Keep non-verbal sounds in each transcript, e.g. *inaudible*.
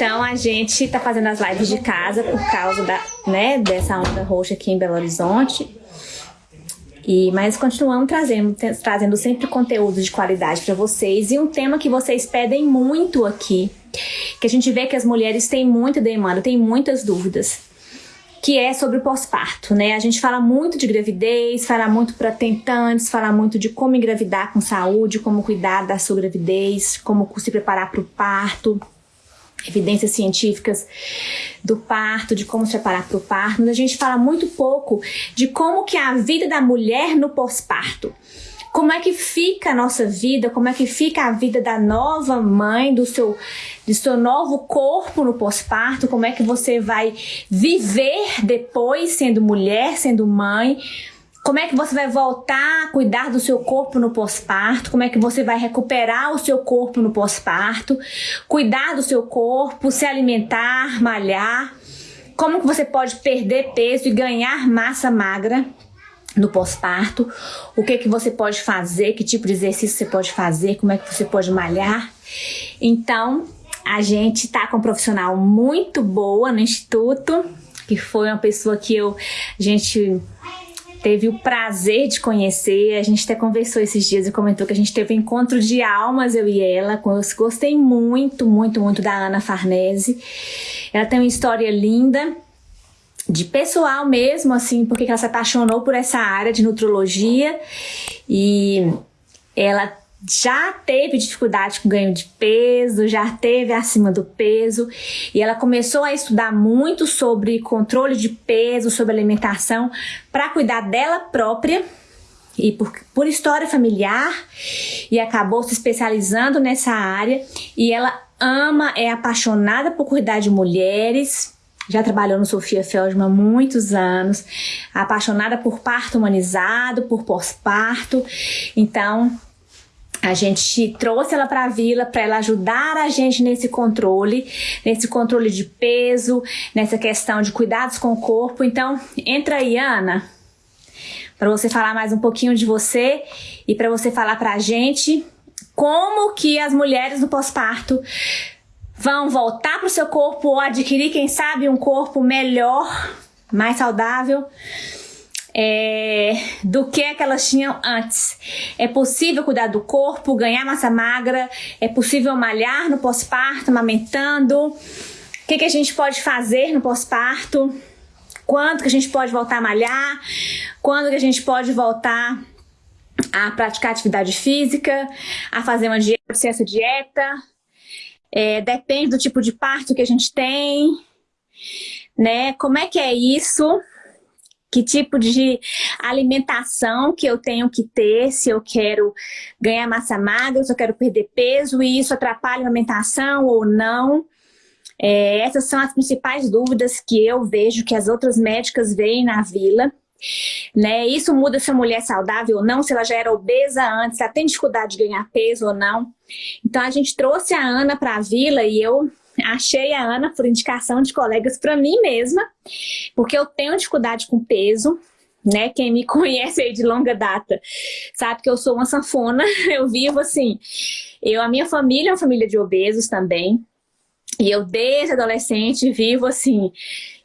Então a gente tá fazendo as lives de casa por causa da, né, dessa onda roxa aqui em Belo Horizonte. E, mas continuamos trazendo, trazendo sempre conteúdo de qualidade para vocês. E um tema que vocês pedem muito aqui, que a gente vê que as mulheres têm muita demanda, têm muitas dúvidas, que é sobre o pós-parto, né? A gente fala muito de gravidez, fala muito para tentantes, fala muito de como engravidar com saúde, como cuidar da sua gravidez, como se preparar para o parto evidências científicas do parto, de como se preparar para o parto, mas a gente fala muito pouco de como que é a vida da mulher no pós-parto. Como é que fica a nossa vida, como é que fica a vida da nova mãe, do seu, do seu novo corpo no pós-parto, como é que você vai viver depois sendo mulher, sendo mãe, como é que você vai voltar a cuidar do seu corpo no pós-parto? Como é que você vai recuperar o seu corpo no pós-parto? Cuidar do seu corpo, se alimentar, malhar? Como que você pode perder peso e ganhar massa magra no pós-parto? O que que você pode fazer? Que tipo de exercício você pode fazer? Como é que você pode malhar? Então, a gente tá com um profissional muito boa no instituto, que foi uma pessoa que eu a gente teve o prazer de conhecer. A gente até conversou esses dias e comentou que a gente teve um encontro de almas, eu e ela. Eu gostei muito, muito, muito da Ana Farnese. Ela tem uma história linda de pessoal mesmo, assim, porque ela se apaixonou por essa área de nutrologia e ela já teve dificuldade com ganho de peso, já teve acima do peso e ela começou a estudar muito sobre controle de peso, sobre alimentação para cuidar dela própria e por, por história familiar e acabou se especializando nessa área e ela ama, é apaixonada por cuidar de mulheres, já trabalhou no Sofia Feldman há muitos anos, apaixonada por parto humanizado, por pós-parto, então a gente trouxe ela para a vila para ela ajudar a gente nesse controle, nesse controle de peso, nessa questão de cuidados com o corpo. Então, entra aí, Ana, para você falar mais um pouquinho de você e para você falar para a gente como que as mulheres no pós-parto vão voltar para o seu corpo ou adquirir, quem sabe, um corpo melhor, mais saudável é, do que, que elas tinham antes. É possível cuidar do corpo, ganhar massa magra, é possível malhar no pós-parto, amamentando. O que, que a gente pode fazer no pós-parto? Quando que a gente pode voltar a malhar? Quando que a gente pode voltar a praticar atividade física, a fazer uma dieta, essa dieta? É, depende do tipo de parto que a gente tem, né? Como é que é isso? Que tipo de alimentação que eu tenho que ter se eu quero ganhar massa magra, se eu quero perder peso e isso atrapalha a alimentação ou não. É, essas são as principais dúvidas que eu vejo que as outras médicas veem na vila. Né? Isso muda se a mulher é saudável ou não, se ela já era obesa antes, se ela tem dificuldade de ganhar peso ou não. Então a gente trouxe a Ana para a vila e eu achei a Ana por indicação de colegas para mim mesma, porque eu tenho dificuldade com peso, né? Quem me *laughs* conhece aí de longa data sabe que eu sou uma sanfona, *laughs* eu vivo assim. Eu, a minha família é uma família de obesos também. E eu, desde adolescente, vivo assim,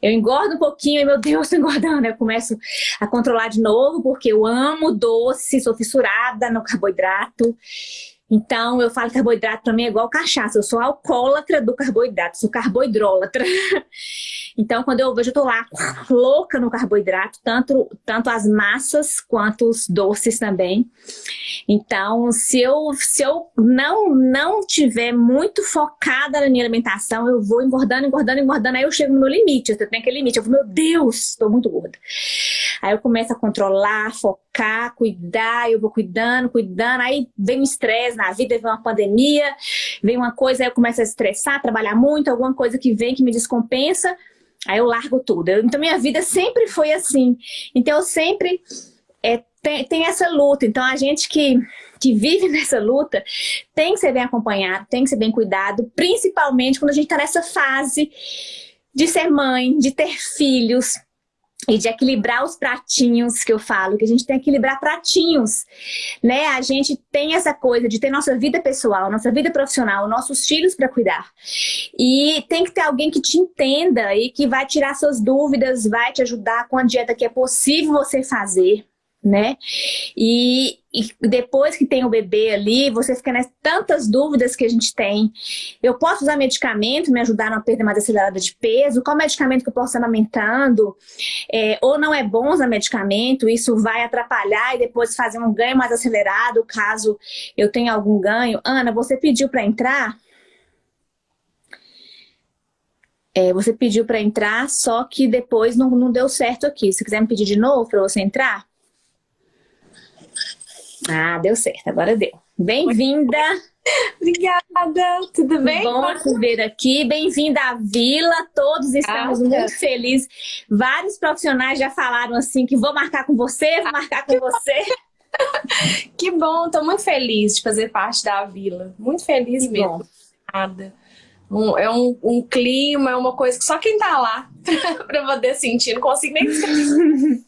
eu engordo um pouquinho e, meu Deus, tô engordando. Eu começo a controlar de novo, porque eu amo doce, sou fissurada no carboidrato. Então, eu falo carboidrato para mim é igual cachaça. Eu sou alcoólatra do carboidrato, sou carboidrólatra. *laughs* então, quando eu vejo, eu tô lá louca no carboidrato, tanto, tanto as massas quanto os doces também. Então, se eu, se eu não, não tiver muito focada na minha alimentação, eu vou engordando, engordando, engordando, aí eu chego no meu limite. Eu tenho aquele limite. Eu falo, meu Deus, estou muito gorda. Aí eu começo a controlar, focar, cuidar, eu vou cuidando, cuidando, aí vem o estresse na vida, vem uma pandemia, vem uma coisa, aí eu começo a estressar, trabalhar muito, alguma coisa que vem que me descompensa, aí eu largo tudo. Então minha vida sempre foi assim. Então eu sempre é, tem, tem essa luta. Então a gente que que vive *laughs* nessa luta tem que ser bem acompanhado, tem que ser bem cuidado, principalmente quando a gente está nessa fase de ser mãe, de ter filhos, e de equilibrar os pratinhos que eu falo, que a gente tem que equilibrar pratinhos, né? A gente tem essa coisa de ter nossa vida pessoal, nossa vida profissional, nossos filhos para cuidar. E tem que ter alguém que te entenda e que vai tirar suas dúvidas, vai te ajudar com a dieta que é possível você fazer, né? E, e, depois que tem o bebê ali, você fica nas tantas dúvidas que a gente tem. Eu posso usar medicamento, me ajudar na perda mais acelerada de peso? Qual medicamento que eu posso estar amamentando? É, ou não é bom usar medicamento, isso vai atrapalhar e depois fazer um ganho mais acelerado, caso eu tenha algum ganho. Ana, você pediu para entrar? É, você pediu para entrar, só que depois não, não deu certo aqui. Se quiser me pedir de novo para você entrar... Ah, deu certo, agora deu. Bem-vinda! Obrigada, tudo bem? Bom te ver aqui, bem-vinda à Vila, todos estamos muito felizes. Vários profissionais já falaram assim que vou marcar com você, vou marcar com você. *laughs* que bom, estou muito feliz de fazer parte da Vila, muito feliz que mesmo. Bom. Um, é um, um, clima, é uma coisa que só quem tá lá *laughs* para poder sentir, não consigo nem *laughs*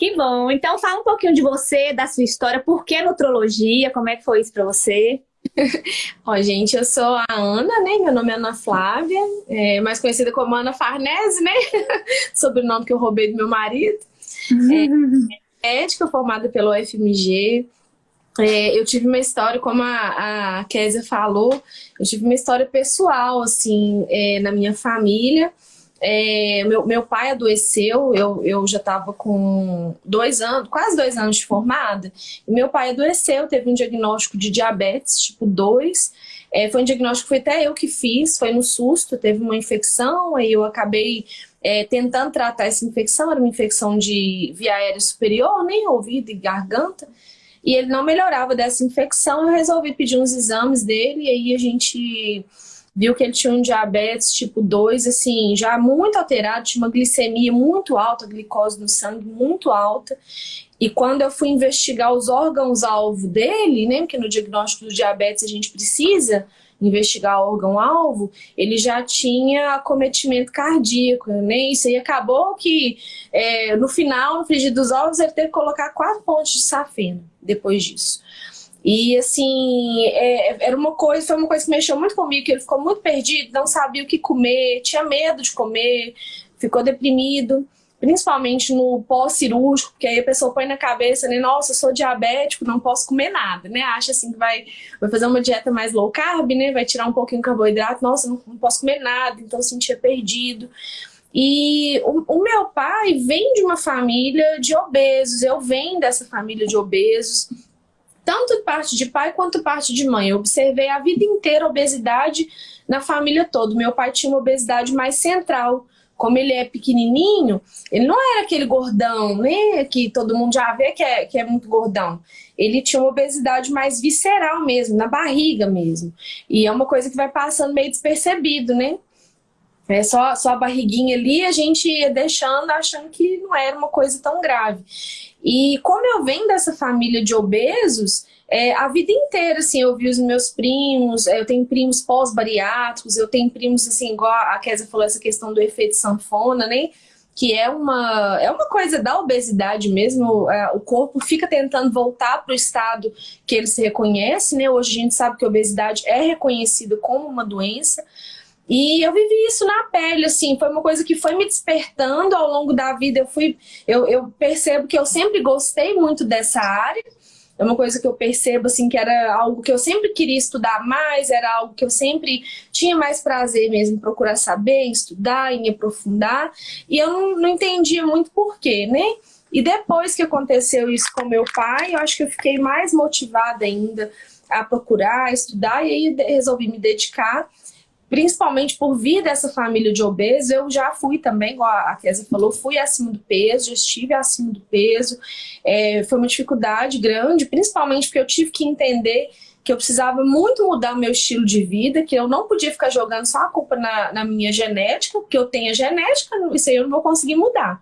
Que bom. Então fala um pouquinho de você, da sua história, por que nutrologia, como é que foi isso para você? *laughs* Ó, gente, eu sou a Ana, né? Meu nome é Ana Flávia, é, mais conhecida como Ana Farnese, né? *laughs* Sobrenome que eu roubei do meu marido. É, médica formada pelo UFMG. É, eu tive uma história, como a, a Kézia falou, eu tive uma história pessoal, assim, é, na minha família. É, meu, meu pai adoeceu, eu, eu já estava com dois anos, quase dois anos de formada, meu pai adoeceu, teve um diagnóstico de diabetes tipo 2, é, foi um diagnóstico que foi até eu que fiz, foi no susto, teve uma infecção, aí eu acabei é, tentando tratar essa infecção, era uma infecção de via aérea superior, nem ouvido e garganta, e ele não melhorava dessa infecção, eu resolvi pedir uns exames dele, e aí a gente viu que ele tinha um diabetes tipo 2, assim, já muito alterado, tinha uma glicemia muito alta, glicose no sangue muito alta. E quando eu fui investigar os órgãos-alvo dele, né, porque no diagnóstico do diabetes a gente precisa investigar órgão-alvo, ele já tinha acometimento cardíaco, né? Isso aí acabou que é, no final, no frigir dos ovos, ele teve que colocar quatro pontos de safena depois disso. E assim, é, era uma coisa, foi uma coisa que mexeu muito comigo, que ele ficou muito perdido, não sabia o que comer, tinha medo de comer, ficou deprimido, principalmente no pós-cirúrgico, porque aí a pessoa põe na cabeça, né, nossa, eu sou diabético, não posso comer nada, né, acha assim que vai, vai fazer uma dieta mais low carb, né, vai tirar um pouquinho de carboidrato, nossa, não, não posso comer nada, então sentia perdido. E o, o, meu pai vem de uma família de obesos, eu venho dessa família de obesos, tanto parte de pai quanto parte de mãe. Eu observei a vida inteira obesidade na família toda. Meu pai tinha uma obesidade mais central. Como ele é pequenininho, ele não era aquele gordão, né? Que todo mundo já vê que é, que é muito gordão. Ele tinha uma obesidade mais visceral mesmo, na barriga mesmo. E é uma coisa que vai passando meio despercebido, né? É só, só a barriguinha ali, a gente ia deixando, achando que não era uma coisa tão grave. E como eu venho dessa família de obesos, é, a vida inteira, assim, eu vi os meus primos, é, eu tenho primos pós-bariátricos, eu tenho primos, assim, igual a Kézia falou, essa questão do efeito sanfona, né? Que é uma, é uma coisa da obesidade mesmo, é, o corpo fica tentando voltar para o estado que ele se reconhece, né? Hoje a gente sabe que a obesidade é reconhecida como uma doença, e eu vivi isso na pele, assim, foi uma coisa que foi me despertando ao longo da vida. Eu fui, eu, eu percebo que eu sempre gostei muito dessa área. É uma coisa que eu percebo, assim, que era algo que eu sempre queria estudar mais, era algo que eu sempre tinha mais prazer mesmo em procurar saber, em estudar, em aprofundar. E eu não, não entendia muito porquê, né? E depois que aconteceu isso com meu pai, eu acho que eu fiquei mais motivada ainda a procurar, a estudar, e aí resolvi me dedicar principalmente por vir dessa família de obesos, eu já fui também, igual a Kézia falou, fui acima do peso, já estive acima do peso, é, foi uma dificuldade grande, principalmente porque eu tive que entender que eu precisava muito mudar meu estilo de vida, que eu não podia ficar jogando só a culpa na, na minha genética, porque eu tenho a genética, isso aí eu não vou conseguir mudar.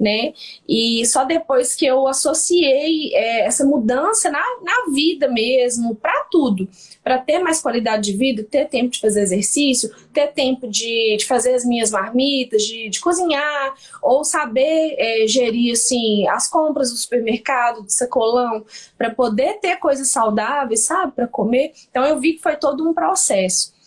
Né? E só depois que eu associei é, essa mudança na, na vida mesmo, para tudo, para ter mais qualidade de vida, ter tempo de fazer exercício, ter tempo de, de fazer as minhas marmitas, de, de cozinhar, ou saber é, gerir assim, as compras do supermercado, do sacolão, para poder ter coisas saudáveis, sabe, para comer. Então eu vi que foi todo um processo.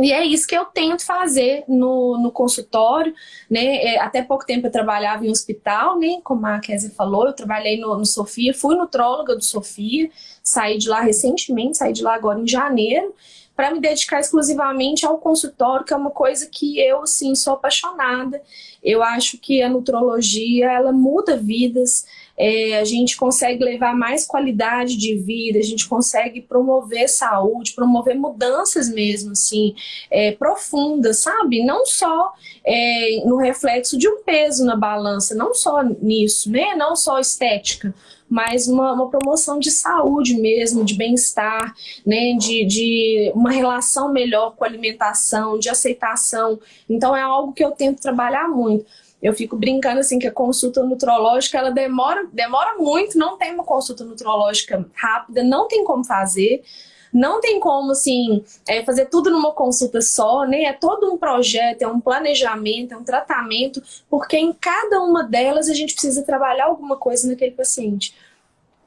E é isso que eu tento fazer no, no consultório, né? É, até pouco tempo eu trabalhava em hospital, né? Como a Kézia falou, eu trabalhei no, no Sofia, fui nutróloga do Sofia, saí de lá recentemente, saí de lá agora em janeiro, para me dedicar exclusivamente ao consultório, que é uma coisa que eu, sim, sou apaixonada. Eu acho que a nutrologia, ela muda vidas, é, a gente consegue levar mais qualidade de vida, a gente consegue promover saúde, promover mudanças mesmo, assim, é, profundas, sabe? Não só é, no reflexo de um peso na balança, não só nisso, né? Não só estética, mas uma, uma promoção de saúde mesmo, de bem-estar, né? De, de uma relação melhor com a alimentação, de aceitação. Então é algo que eu tento trabalhar muito. Eu fico brincando assim que a consulta nutrológica ela demora, demora muito, não tem uma consulta nutrológica rápida, não tem como fazer. Não tem como, assim, é, fazer tudo numa consulta só, né? É todo um projeto, é um planejamento, é um tratamento, porque em cada uma delas a gente precisa trabalhar alguma coisa naquele paciente.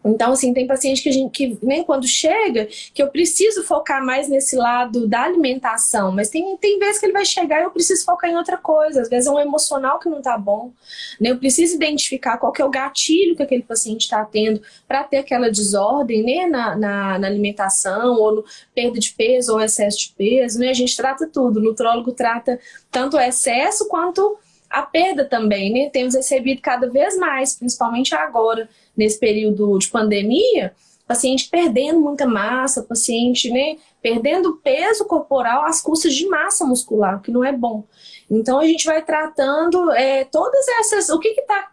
Então, assim, tem paciente que a gente, que nem quando chega, que eu preciso focar mais nesse lado da alimentação, mas tem, tem vezes que ele vai chegar e eu preciso focar em outra coisa, às vezes é um emocional que não tá bom, né? Eu preciso identificar qual que é o gatilho que aquele paciente está tendo para ter aquela desordem, né, na, na, na, alimentação, ou no perda de peso, ou excesso de peso, né? A gente trata tudo, o nutrólogo trata tanto o excesso quanto a perda também, né? Temos recebido cada vez mais, principalmente agora, nesse período de pandemia, paciente perdendo muita massa, paciente né, perdendo peso corporal às custas de massa muscular, que não é bom. Então a gente vai tratando é, todas essas, o que está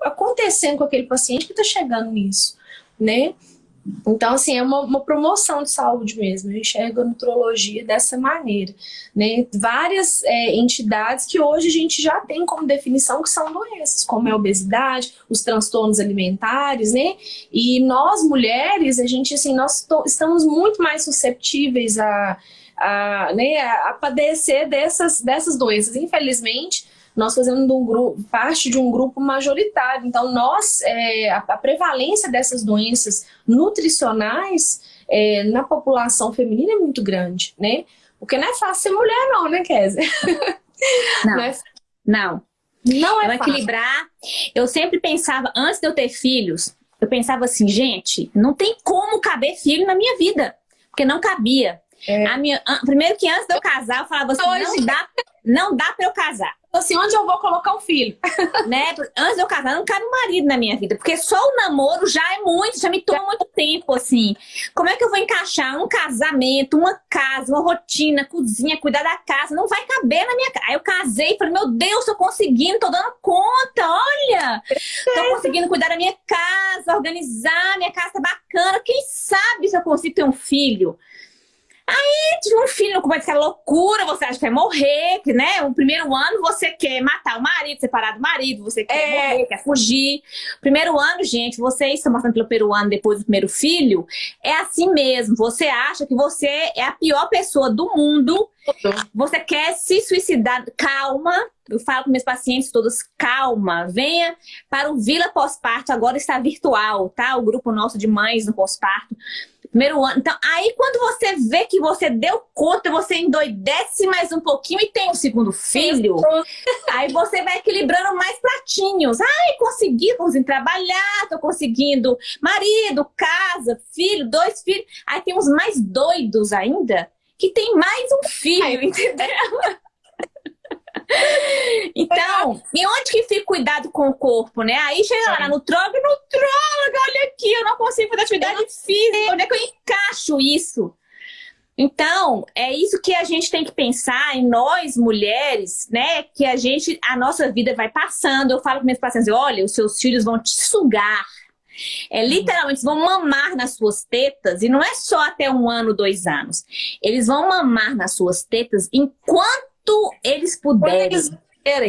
acontecendo com aquele paciente que está chegando nisso, né? Então, assim, é uma, uma, promoção de saúde mesmo. Eu enxergo a nutrologia dessa maneira. Né? Várias é, entidades que hoje a gente já tem como definição que são doenças, como a obesidade, os transtornos alimentares, né? E nós, mulheres, a gente, assim, nós estamos muito mais susceptíveis a, a, né, a padecer dessas, dessas doenças. Infelizmente, nós fazemos um grupo, parte de um grupo majoritário. Então, nós, é, a, a, prevalência dessas doenças nutricionais é, na população feminina é muito grande, né? Porque não é fácil ser mulher não, né, Kézia? *laughs* Não, não. É não. Não é equilibrar. Eu sempre pensava, antes de eu ter filhos, eu pensava assim, gente, não tem como caber filho na minha vida. Porque não cabia. É. A minha, primeiro que antes de eu casar, eu falava assim, Hoje... não dá, não dá pra eu casar assim, onde eu vou colocar o filho? *laughs* né? Antes de eu casar, não cabe um marido na minha vida. Porque só o namoro já é muito, já me toma muito tempo, assim. Como é que eu vou encaixar um casamento, uma casa, uma rotina, cozinha, cuidar da casa? Não vai caber na minha casa. Aí eu casei e falei, meu Deus, tô conseguindo, tô dando conta, olha! Tô conseguindo cuidar da minha casa, organizar, minha casa tá bacana. Quem sabe se eu consigo ter um filho? Aí, de um filho começa aquela loucura, você acha que vai morrer, que, né? O primeiro ano você quer matar o marido, separar do marido, você quer é. morrer, quer fugir. Primeiro ano, gente, vocês estão passando pelo primeiro ano depois do primeiro filho, é assim mesmo. Você acha que você é a pior pessoa do mundo, você quer se suicidar. Calma, eu falo com meus pacientes todos, calma, venha para o Vila Pós-Parto, agora está virtual, tá? O grupo nosso de mães no pós-parto. Primeiro ano. Então, aí quando você vê que você deu conta, você endoidece mais um pouquinho e tem um segundo filho, aí você vai equilibrando mais pratinhos. Ai, consegui, consegui trabalhar, tô conseguindo marido, casa, filho, dois filhos. Aí tem uns mais doidos ainda, que tem mais um filho, entendeu? Então, e onde que fica cuidado com o corpo, né? Aí chega lá no nutróloga, nutróloga, olha aqui, eu não consigo fazer atividade física, onde é que eu encaixo isso? Então, é isso que a gente tem que pensar em nós, mulheres, né? Que a gente, a nossa vida vai passando. Eu falo com meus pacientes, olha, os seus filhos vão te sugar. É, literalmente, vão mamar nas suas tetas, e não é só até um ano, dois anos. Eles vão mamar nas suas tetas enquanto eles puderem.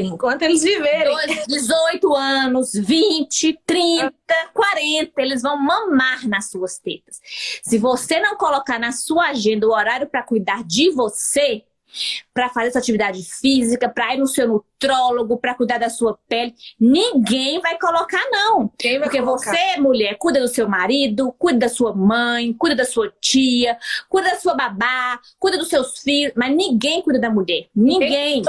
enquanto eles viverem. 18 anos, 20, 30, 40, eles vão mamar nas suas tetas. Se você não colocar na sua agenda o horário para cuidar de você, para fazer sua atividade física, para ir no seu nutrólogo, para cuidar da sua pele. Ninguém vai colocar, não. Vai Porque colocar? você, mulher, cuida do seu marido, cuida da sua mãe, cuida da sua tia, cuida da sua babá, cuida dos seus filhos, mas ninguém cuida da mulher. Ninguém.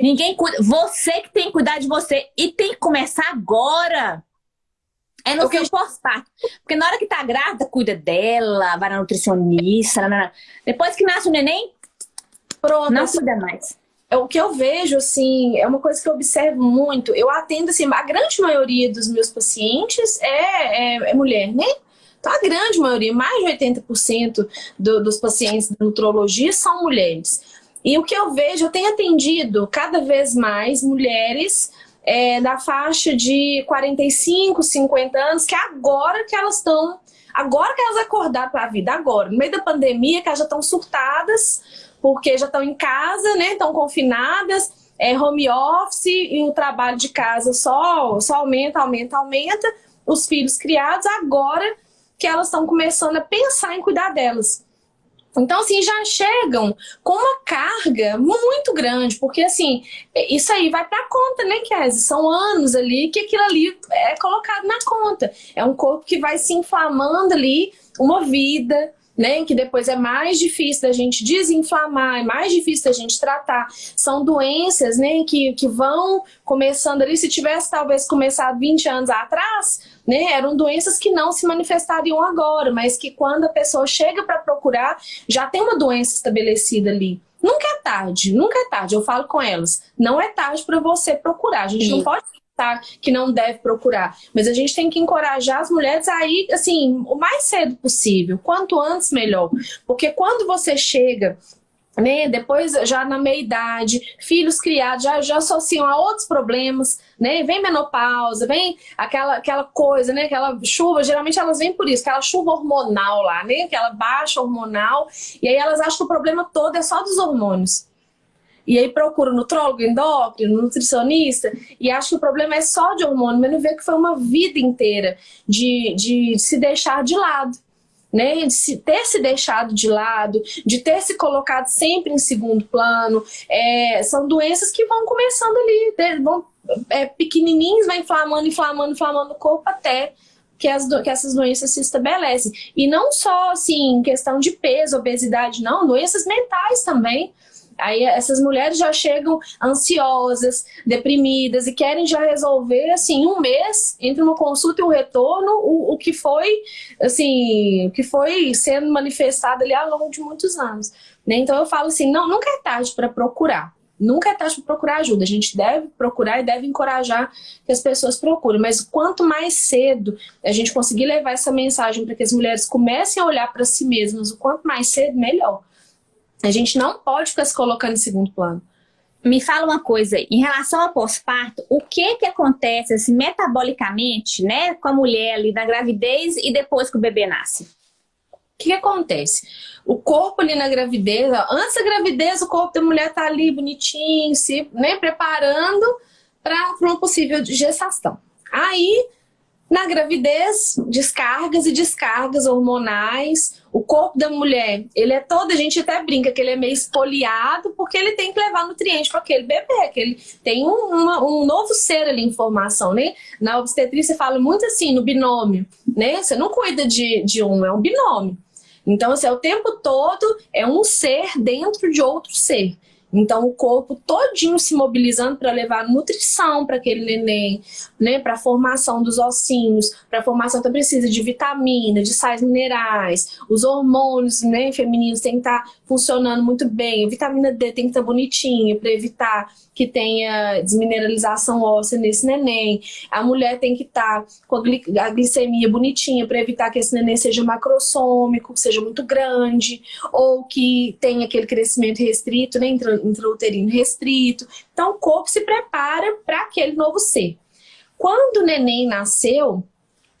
Ninguém cuida. Você que tem que cuidar de você. E tem que começar agora. É no seu pós-parto. Porque na hora que tá grávida, cuida dela, vai na nutricionista. Não. Depois que nasce o neném, pronto. Não assim, cuida mais. É, o que eu vejo, assim, é uma coisa que eu observo muito. Eu atendo, assim, a grande maioria dos meus pacientes é, é, é mulher, né? Então, a grande maioria, mais de 80% do, dos pacientes da nutrologia são mulheres. E o que eu vejo, eu tenho atendido cada vez mais mulheres é, da faixa de 45, 50 anos, que agora que elas estão, agora que elas acordaram para a vida, agora, no meio da pandemia, que elas já estão surtadas, porque já estão em casa, né, estão confinadas, é, home office e o trabalho de casa só, só aumenta, aumenta, aumenta, os filhos criados, agora que elas estão começando a pensar em cuidar delas. Então, assim, já chegam com uma carga muito grande, porque, assim, isso aí vai pra conta, né, Kézia? São anos ali que aquilo ali é colocado na conta. É um corpo que vai se inflamando ali, uma vida, né, que depois é mais difícil da gente desinflamar, é mais difícil da gente tratar. São doenças, né, que, que vão começando ali, se tivesse talvez começado 20 anos atrás, né, eram doenças que não se manifestariam agora, mas que quando a pessoa chega para procurar, já tem uma doença estabelecida ali. Nunca é tarde, nunca é tarde, eu falo com elas, não é tarde para você procurar, a gente Sim. não pode Tá, que não deve procurar. Mas a gente tem que encorajar as mulheres a ir, assim, o mais cedo possível. Quanto antes, melhor. Porque quando você chega né? Depois, já na meia-idade, filhos criados já, já associam a outros problemas, né? Vem menopausa, vem aquela, aquela coisa, né? Aquela chuva, geralmente elas vêm por isso, aquela chuva hormonal lá, né? Aquela baixa hormonal, e aí elas acham que o problema todo é só dos hormônios. E aí procura nutrólogo, endócrino, nutricionista, e acha que o problema é só de hormônio, mas não vê que foi uma vida inteira de, de se deixar de lado. Né, de ter se deixado de lado, de ter se colocado sempre em segundo plano, é, são doenças que vão começando ali, vão é, pequenininhos, vai inflamando, inflamando, inflamando o corpo até que, as, que essas doenças se estabelecem. E não só, assim, questão de peso, obesidade, não, doenças mentais também. Aí essas mulheres já chegam ansiosas, deprimidas e querem já resolver, assim, um mês, entre uma consulta e um retorno, o, o que foi, assim, o que foi sendo manifestado ali ao longo de muitos anos. Né? Então eu falo assim, não, nunca é tarde para procurar. Nunca é tarde para procurar ajuda. A gente deve procurar e deve encorajar que as pessoas procurem. Mas quanto mais cedo a gente conseguir levar essa mensagem para que as mulheres comecem a olhar para si mesmas, o quanto mais cedo, melhor. A gente não pode ficar se colocando em segundo plano. Me fala uma coisa, em relação ao pós-parto, o que que acontece assim, metabolicamente, né, com a mulher ali na gravidez e depois que o bebê nasce? O que, que acontece? O corpo ali na gravidez, ó, antes da gravidez, o corpo da mulher tá ali bonitinho, se né, preparando para uma possível gestação. Aí na gravidez, descargas e descargas hormonais. O corpo da mulher, ele é todo, a gente até brinca que ele é meio espoliado, porque ele tem que levar nutriente para aquele bebê, que ele tem um, uma, um novo ser ali em formação, né? Na obstetrícia fala muito assim, no binômio, né? Você não cuida de, de um, é um binômio. Então, assim, é o tempo todo é um ser dentro de outro ser. Então, o corpo todinho se mobilizando para levar nutrição para aquele neném, né, para a formação dos ossinhos, para a formação que precisa de vitamina, de sais minerais, os hormônios né, femininos têm que estar tá funcionando muito bem, a vitamina D tem que estar tá bonitinha para evitar que tenha desmineralização óssea nesse neném. A mulher tem que estar tá com a, glicemia bonitinha para evitar que esse neném seja macrossômico, seja muito grande, ou que tenha aquele crescimento restrito, né, intrauterino restrito. Então o corpo se prepara para aquele novo ser. Quando o neném nasceu,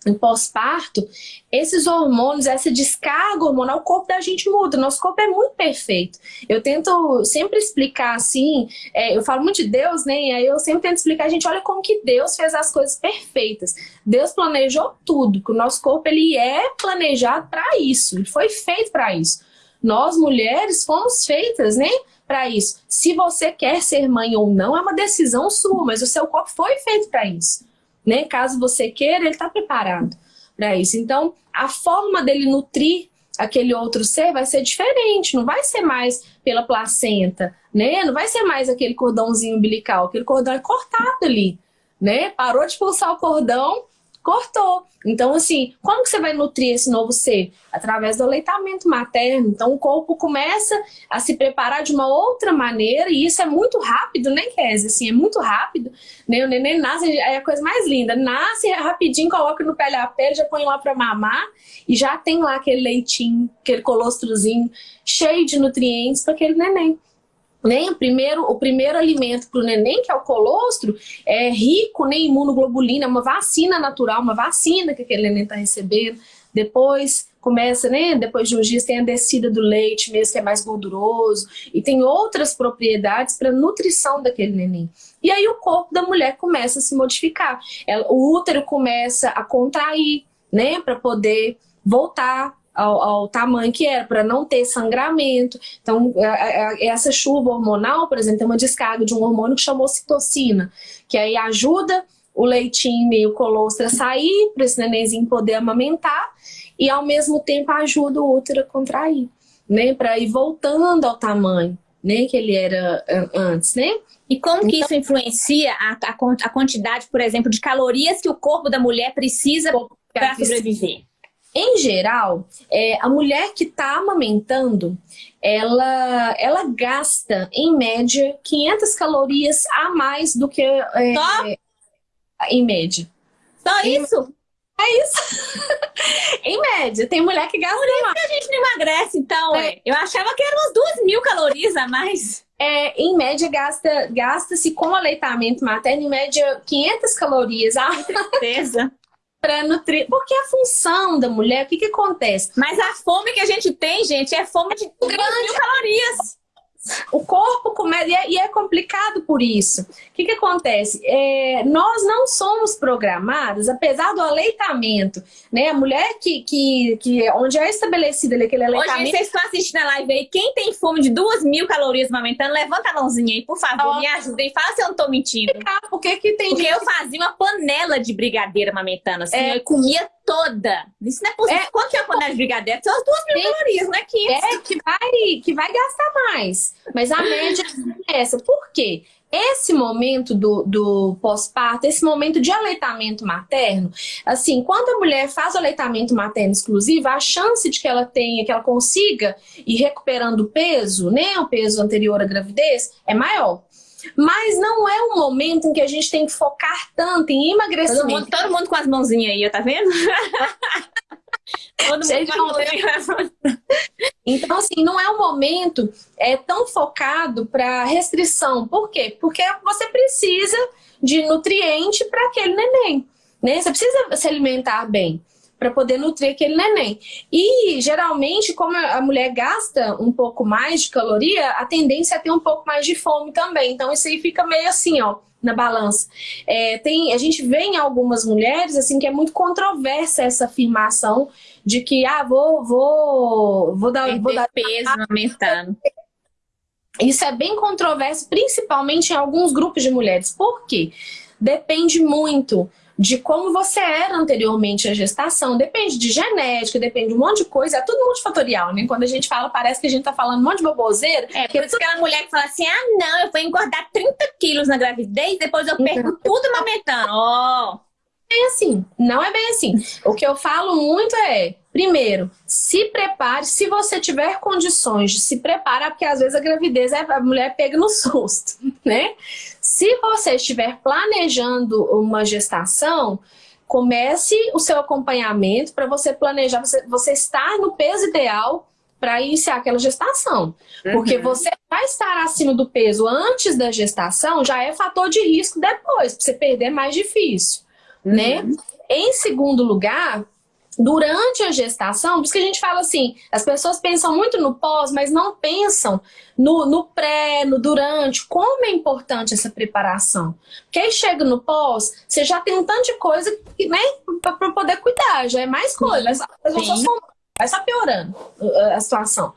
no pós-parto, esses hormônios, essa descarga hormonal, o corpo da gente muda. Nosso corpo é muito perfeito. Eu tento sempre explicar assim, é, eu falo muito de Deus, né? E aí eu sempre tento explicar, a gente, olha como que Deus fez as coisas perfeitas. Deus planejou tudo, que o nosso corpo ele é planejado para isso, ele foi feito para isso. Nós, mulheres, fomos feitas, né? Para isso. Se você quer ser mãe ou não, é uma decisão sua, mas o seu corpo foi feito para isso né? Caso você queira, ele está preparado para isso. Então, a forma dele nutrir aquele outro ser vai ser diferente, não vai ser mais pela placenta, né? Não vai ser mais aquele cordãozinho umbilical, aquele cordão é cortado ali, né? Parou de pulsar o cordão, cortou. Então, assim, como que você vai nutrir esse novo ser? Através do aleitamento materno. Então, o corpo começa a se preparar de uma outra maneira, e isso é muito rápido, né, Kézia? Assim, é muito rápido. Né? O neném nasce, é a coisa mais linda. Nasce rapidinho, coloca no pele a pele, já põe lá para mamar, e já tem lá aquele leitinho, aquele colostrozinho, cheio de nutrientes para aquele neném. Nem o primeiro, o primeiro alimento para o neném, que é o colostro, é rico em imunoglobulina, é uma vacina natural, uma vacina que aquele neném está recebendo. Depois começa, né? Depois de uns dias tem a descida do leite mesmo, que é mais gorduroso, e tem outras propriedades para nutrição daquele neném. E aí o corpo da mulher começa a se modificar. Ela, o útero começa a contrair, né? Para poder voltar ao, ao tamanho que era, para não ter sangramento. Então, essa chuva hormonal, por exemplo, tem uma descarga de um hormônio que chamou citocina, que aí ajuda o leitinho e o colostro a sair, para esse nenenzinho poder amamentar, e ao mesmo tempo ajuda o útero a contrair, né? Para ir voltando ao tamanho, né? Que ele era antes, né? E como que então, isso influencia a, a, a, quantidade, por exemplo, de calorias que o corpo da mulher precisa para sobreviver? Em geral, é, a mulher que está amamentando, ela, ela gasta, em média, 500 calorias a mais do que... É, Só? Em média. Só em, isso? É isso. *laughs* em média, tem mulher que gasta Por mais. que a gente não emagrece, então. É. Eu achava que eram umas 2 mil calorias a mais. É, em média, gasta-se gasta com aleitamento materno, em média, 500 calorias. Ah, certeza *laughs* para nutrir. Porque a função da mulher, o que, que acontece? Mas a fome que a gente tem, gente, é fome de grande mil calorias. O corpo começa, e é, e é complicado por isso. O que, que acontece? É, nós não somos programados, apesar do aleitamento, né? A mulher que, que, que onde é estabelecido aquele aleitamento... Hoje vocês estão assistindo a live aí, quem tem fome de duas mil calorias amamentando, levanta a mãozinha aí, por favor, oh. me ajudem. Fala se eu não tô mentindo. Por que que tem Porque gente... eu fazia uma panela de brigadeiro amamentando, assim, é. eu comia toda. Isso não é possível. É, Quanto que é a panela de brigadeiro? São as duas mil calorias, não é 500. É, que vai, que vai gastar mais. Mas a média é essa. Por quê? Esse momento do, do pós-parto, esse momento de aleitamento materno, assim, quando a mulher faz o aleitamento materno exclusivo, a chance de que ela tenha, que ela consiga ir recuperando o peso, né, o peso anterior à gravidez, é maior. Mas não é um momento em que a gente tem que focar tanto em emagrecimento. Todo mundo, todo mundo com as mãozinhas aí, tá vendo? *laughs* todo mundo Então, assim, não é um momento é, tão focado para restrição. Por quê? Porque você precisa de nutriente para aquele neném. Né? Você precisa se alimentar bem para poder nutrir aquele neném. E, geralmente, como a mulher gasta um pouco mais de caloria, a tendência é ter um pouco mais de fome também. Então, isso aí fica meio assim, ó, na balança. É, tem, a gente vê em algumas mulheres, assim, que é muito controversa essa afirmação de que, ah, vou, vou, vou dar... vou dar peso aumentando. Isso é bem controverso, principalmente em alguns grupos de mulheres. Por quê? Depende muito de como você era anteriormente à gestação. Depende de genética, depende de um monte de coisa. É tudo multifatorial, né? Quando a gente fala, parece que a gente tá falando um monte de boboseira. É, por isso aquela mulher que fala assim, ah, não, eu vou engordar 30 quilos na gravidez, depois eu perco uhum. tudo amamentando. Ó... Oh bem assim, não é bem assim. O que eu falo muito é, primeiro, se prepare, se você tiver condições de se preparar, porque às vezes a gravidez é a mulher pega no susto, né? Se você estiver planejando uma gestação, comece o seu acompanhamento para você planejar, você, você estar no peso ideal para iniciar aquela gestação. Uhum. Porque você vai estar acima do peso antes da gestação, já é fator de risco depois, para você perder é mais difícil né? Uhum. em segundo lugar, durante a gestação, por isso que a gente fala assim, as pessoas pensam muito no pós, mas não pensam no, no pré, no durante, como é importante essa preparação. Porque aí chega no pós, você já tem um tanto de coisa né, para poder cuidar, já é mais coisa, sim, vai, só, vai só piorando a situação.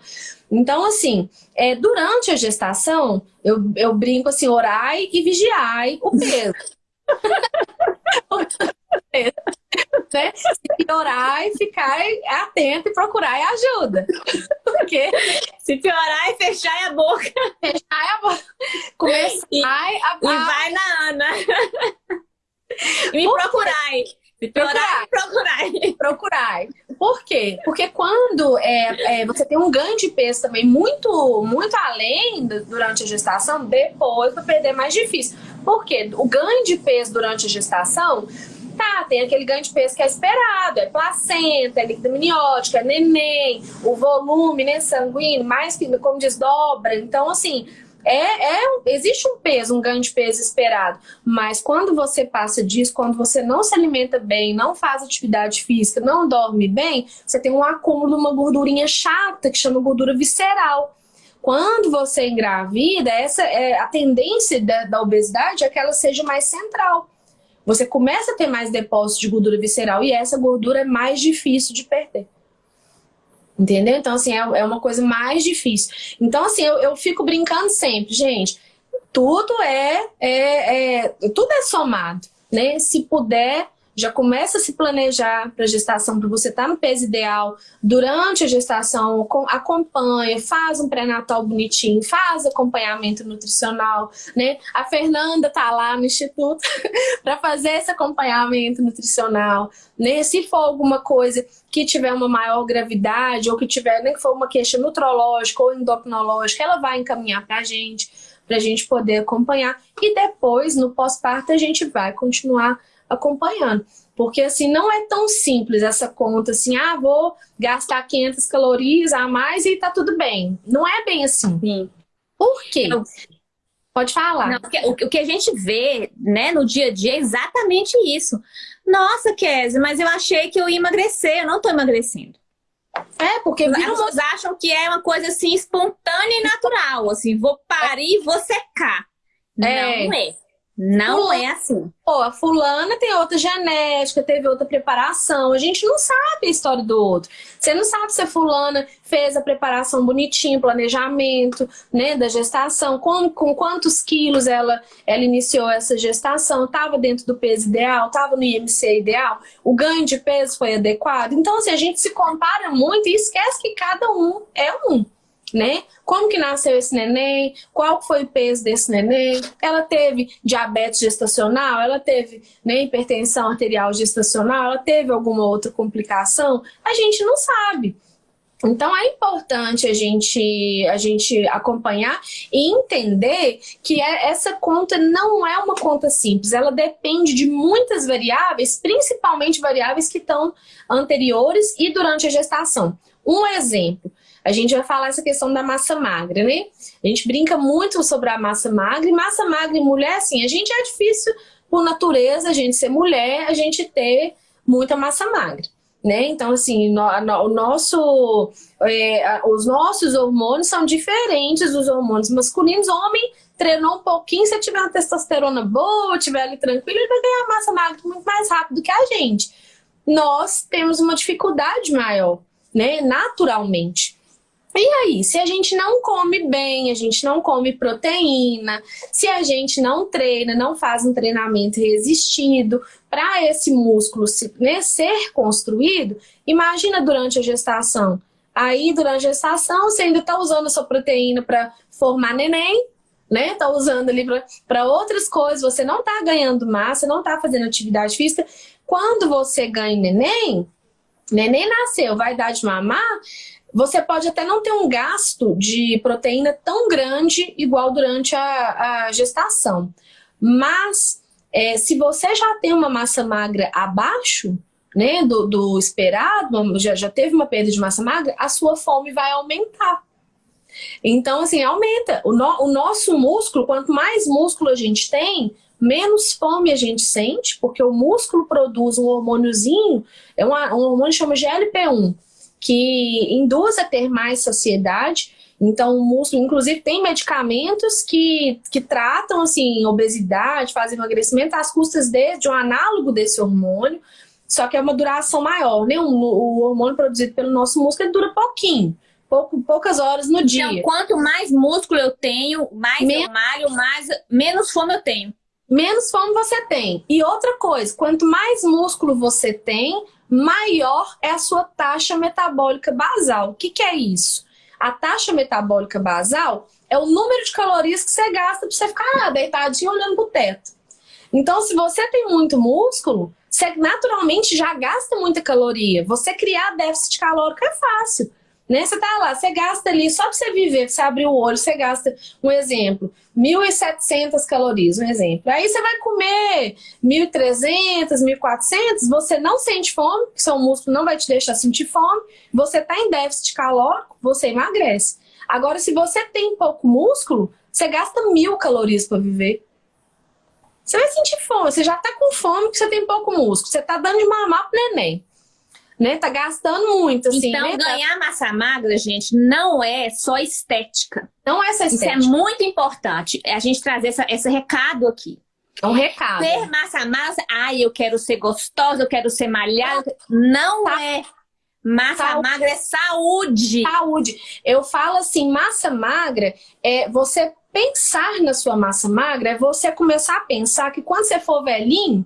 Então, assim, é, durante a gestação, eu, eu brinco assim, orai e vigiai o peso. *laughs* *laughs* *laughs* né? Se piorar e ficar atento e procurar ajuda. *laughs* Porque se piorar e fechar a boca. Fechar a boca. Começar e, a... e vai na Ana. E *laughs* me piorar, procurar. Procurar. Por quê? Porque quando é, é, você tem um ganho de peso também muito, muito além do, durante a gestação, depois para perder é mais difícil. Por quê? O ganho de peso durante a gestação Tá, tem aquele ganho de peso que é esperado, é placenta, é líquido amniótico, é neném, o volume né, sanguíneo, mais que, como diz, dobra. Então, assim, é, é, existe um peso, um ganho de peso esperado, mas quando você passa disso, quando você não se alimenta bem, não faz atividade física, não dorme bem, você tem um acúmulo de uma gordurinha chata que chama gordura visceral. Quando você engravida, essa é a tendência da, da obesidade é que ela seja mais central você começa a ter mais depósito de gordura visceral e essa gordura é mais difícil de perder. Entendeu? Então, assim, é, é uma coisa mais difícil. Então, assim, eu, eu fico brincando sempre, gente, tudo é, é, é, tudo é somado, né? Se puder já começa a se planejar para a gestação, para você estar tá no peso ideal. Durante a gestação, acompanha, faz um pré-natal bonitinho, faz acompanhamento nutricional, né? A Fernanda tá lá no instituto *laughs* para fazer esse acompanhamento nutricional, né? Se for alguma coisa que tiver uma maior gravidade ou que tiver, nem que for uma queixa nutrológica ou endocrinológica, ela vai encaminhar para a gente, para a gente poder acompanhar. E depois, no pós-parto, a gente vai continuar acompanhando. Porque assim, não é tão simples essa conta assim, ah, vou gastar 500 calorias a mais e tá tudo bem. Não é bem assim. Sim. Por quê? Pode falar. Não, o, o que a gente vê né, no dia a dia é exatamente isso. Nossa, Kézia, mas eu achei que eu ia emagrecer, eu não tô emagrecendo. É, porque as pessoas acham que é uma coisa assim espontânea e natural, assim, vou parir e vou secar. É. Não é. Não fulana, é assim. Pô, a fulana tem outra genética, teve outra preparação. A gente não sabe a história do outro. Você não sabe se a fulana fez a preparação bonitinho, planejamento, né, da gestação, com, com quantos quilos ela, ela iniciou essa gestação, estava dentro do peso ideal, estava no IMC ideal, o ganho de peso foi adequado. Então, assim, a gente se compara muito e esquece que cada um é um né? Como que nasceu esse neném? Qual foi o peso desse neném? Ela teve diabetes gestacional? Ela teve né, hipertensão arterial gestacional? Ela teve alguma outra complicação? A gente não sabe. Então é importante a gente, a gente acompanhar e entender que é, essa conta não é uma conta simples, ela depende de muitas variáveis, principalmente variáveis que estão anteriores e durante a gestação. Um exemplo, a gente vai falar essa questão da massa magra, né? A gente brinca muito sobre a massa magra, e massa magra e mulher, assim, a gente é difícil, por natureza, a gente ser mulher, a gente ter muita massa magra. Né? Então, assim, no, no, o nosso, é, os nossos hormônios são diferentes dos hormônios masculinos. Homem treinou um pouquinho, se tiver uma testosterona boa, tiver ali tranquilo, ele vai ganhar massa magra muito mais rápido que a gente. Nós temos uma dificuldade maior, né? Naturalmente. E aí, se a gente não come bem, a gente não come proteína, se a gente não treina, não faz um treinamento resistido para esse músculo se, né, ser construído, imagina durante a gestação. Aí, durante a gestação, você ainda está usando a sua proteína para formar neném, né? Tá usando ali para outras coisas, você não tá ganhando massa, não tá fazendo atividade física. Quando você ganha neném, neném nasceu, vai dar de mamar, você pode até não ter um gasto de proteína tão grande igual durante a, a gestação. Mas é, se você já tem uma massa magra abaixo né, do, do esperado, já, já teve uma perda de massa magra, a sua fome vai aumentar. Então, assim, aumenta. O, no, o nosso músculo, quanto mais músculo a gente tem, menos fome a gente sente, porque o músculo produz um hormôniozinho, é um, um hormônio que chama GLP-1, que induz a ter mais saciedade. Então, o músculo, inclusive, tem medicamentos que, que tratam, assim, obesidade, fazem emagrecimento às custas de, de um análogo desse hormônio, só que é uma duração maior, né? O, o hormônio produzido pelo nosso músculo dura pouquinho pouco, poucas horas no dia. Então, quanto mais músculo eu tenho, mais Men eu malho, mais, menos fome eu tenho. Menos fome você tem. E outra coisa, quanto mais músculo você tem, maior é a sua taxa metabólica basal. O que, que é isso? A taxa metabólica basal é o número de calorias que você gasta para você ficar deitadinho olhando para o teto. Então, se você tem muito músculo, você naturalmente já gasta muita caloria. Você criar déficit calórico é fácil. Né? Você tá lá, você gasta ali, só para você viver, você abrir o olho, você gasta, um exemplo, 1.700 calorias, um exemplo. Aí você vai comer 1.300, 1.400, você não sente fome, seu músculo não vai te deixar sentir fome, você tá em déficit calórico, você emagrece. Agora, se você tem pouco músculo, você gasta mil calorias para viver. Você vai sentir fome, você já tá com fome porque você tem pouco músculo, você tá dando de mamar pro neném né? Tá gastando muito, assim. Então, né? ganhar massa magra, gente, não é só estética. Não é só estética. Isso é muito importante. É a gente trazer essa, esse recado aqui. É um recado. Ter massa magra, ai, eu quero ser gostosa, eu quero ser malhada. Não tá. é. Massa saúde. magra é saúde. Saúde. Eu falo assim, massa magra é você pensar na sua massa magra, é você começar a pensar que quando você for velhinho,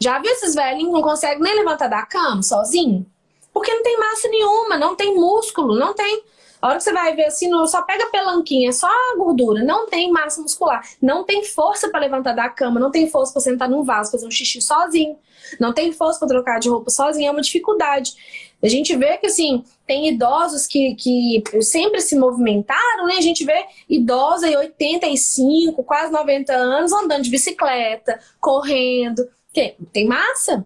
já viu esses velhinhos não conseguem nem levantar da cama sozinho? Porque não tem massa nenhuma, não tem músculo, não tem... A hora que você vai ver assim, só pega pelanquinha, só gordura, não tem massa muscular, não tem força para levantar da cama, não tem força para sentar num vaso, fazer um xixi sozinho, não tem força para trocar de roupa sozinho, é uma dificuldade. A gente vê que, assim, tem idosos que, que sempre se movimentaram, né? A gente vê idosa em 85, quase 90 anos, andando de bicicleta, correndo, quê? Tem massa,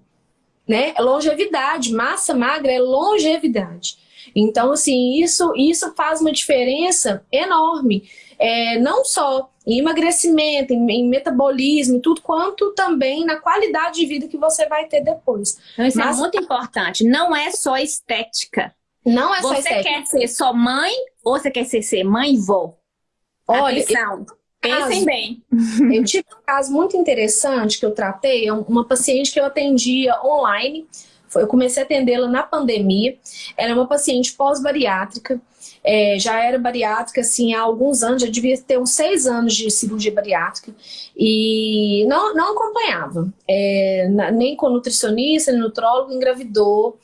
né? É longevidade. Massa magra é longevidade. Então, assim, isso, isso faz uma diferença enorme. É, não só em emagrecimento, em, em, metabolismo, tudo, quanto também na qualidade de vida que você vai ter depois. Então, isso é Mas, é muito importante. Não é só estética. Não é só você estética. Você quer ser só mãe ou você quer ser, ser mãe e vó? Olha, Atenção. Pensem bem. Eu *laughs* tive um caso muito interessante que eu tratei, é uma paciente que eu atendia online. Eu comecei a atendê-la na pandemia. Ela é uma paciente pós-bariátrica. É, já era bariátrica assim, há alguns anos, já devia ter uns seis anos de cirurgia bariátrica e não, não acompanhava, é, nem com nutricionista, nem nutrólogo, engravidou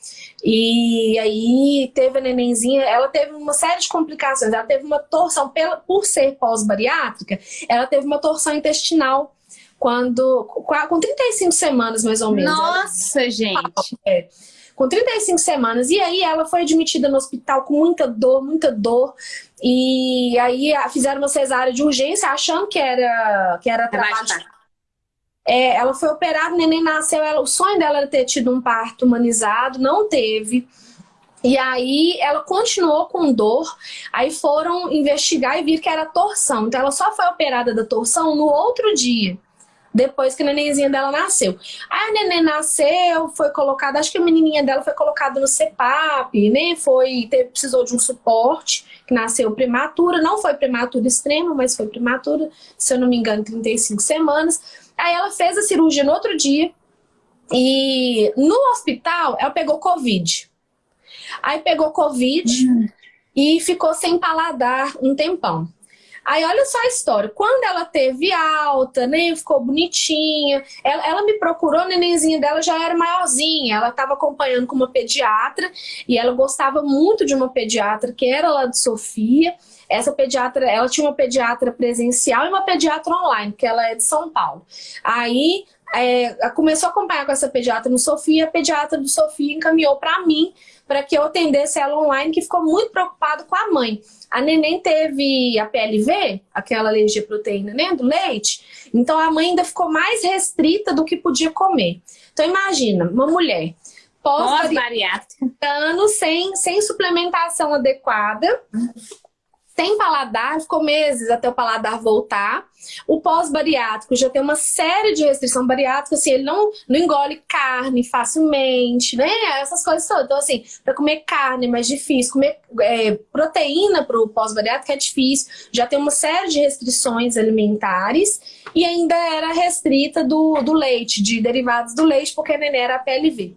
e aí teve a nenenzinha, ela teve uma série de complicações, ela teve uma torção, pela, por ser pós-bariátrica, ela teve uma torção intestinal quando com 35 semanas mais ou menos. Nossa, ela, gente! É, com 35 semanas. E aí ela foi admitida no hospital com muita dor, muita dor. E aí fizeram uma cesárea de urgência achando que era, que era trabalho é, ela foi operada, o neném nasceu, ela, o sonho dela era ter tido um parto humanizado, não teve. E aí ela continuou com dor, aí foram investigar e viram que era torção. Então ela só foi operada da torção no outro dia, depois que a nenenzinha dela nasceu. Aí a neném nasceu, foi colocada, acho que a menininha dela foi colocada no CEPAP, né? Foi, teve, precisou de um suporte, que nasceu prematura, não foi prematura extrema, mas foi prematura, se eu não me engano, 35 semanas. Aí ela fez a cirurgia no outro dia e no hospital ela pegou Covid. Aí pegou Covid e ficou sem paladar um tempão. Aí olha só a história. Quando ela teve alta, né, ficou bonitinha, ela, ela me procurou, a nenenzinha dela já era maiorzinha, ela estava acompanhando com uma pediatra e ela gostava muito de uma pediatra que era lá de Sofia. Essa pediatra, ela tinha uma pediatra presencial e uma pediatra online, que ela é de São Paulo. Aí é, começou a acompanhar com essa pediatra no Sofia, a pediatra do Sofia encaminhou para mim para que eu atendesse ela online, que ficou muito preocupado com a mãe. A neném teve a PLV, aquela alergia à proteína né, do leite, então a mãe ainda ficou mais restrita do que podia comer. Então imagina, uma mulher pós-bariátrica, pós sem, sem suplementação adequada, sem paladar, ficou meses até o paladar voltar. O pós-bariátrico já tem uma série de restrição bariátrica, assim, ele não, não engole carne facilmente, né? Essas coisas todas. Então, assim, para comer carne é mais difícil, comer é, proteína para o pós-bariátrico é difícil, já tem uma série de restrições alimentares e ainda era restrita do, do leite, de derivados do leite, porque a neném era PLV.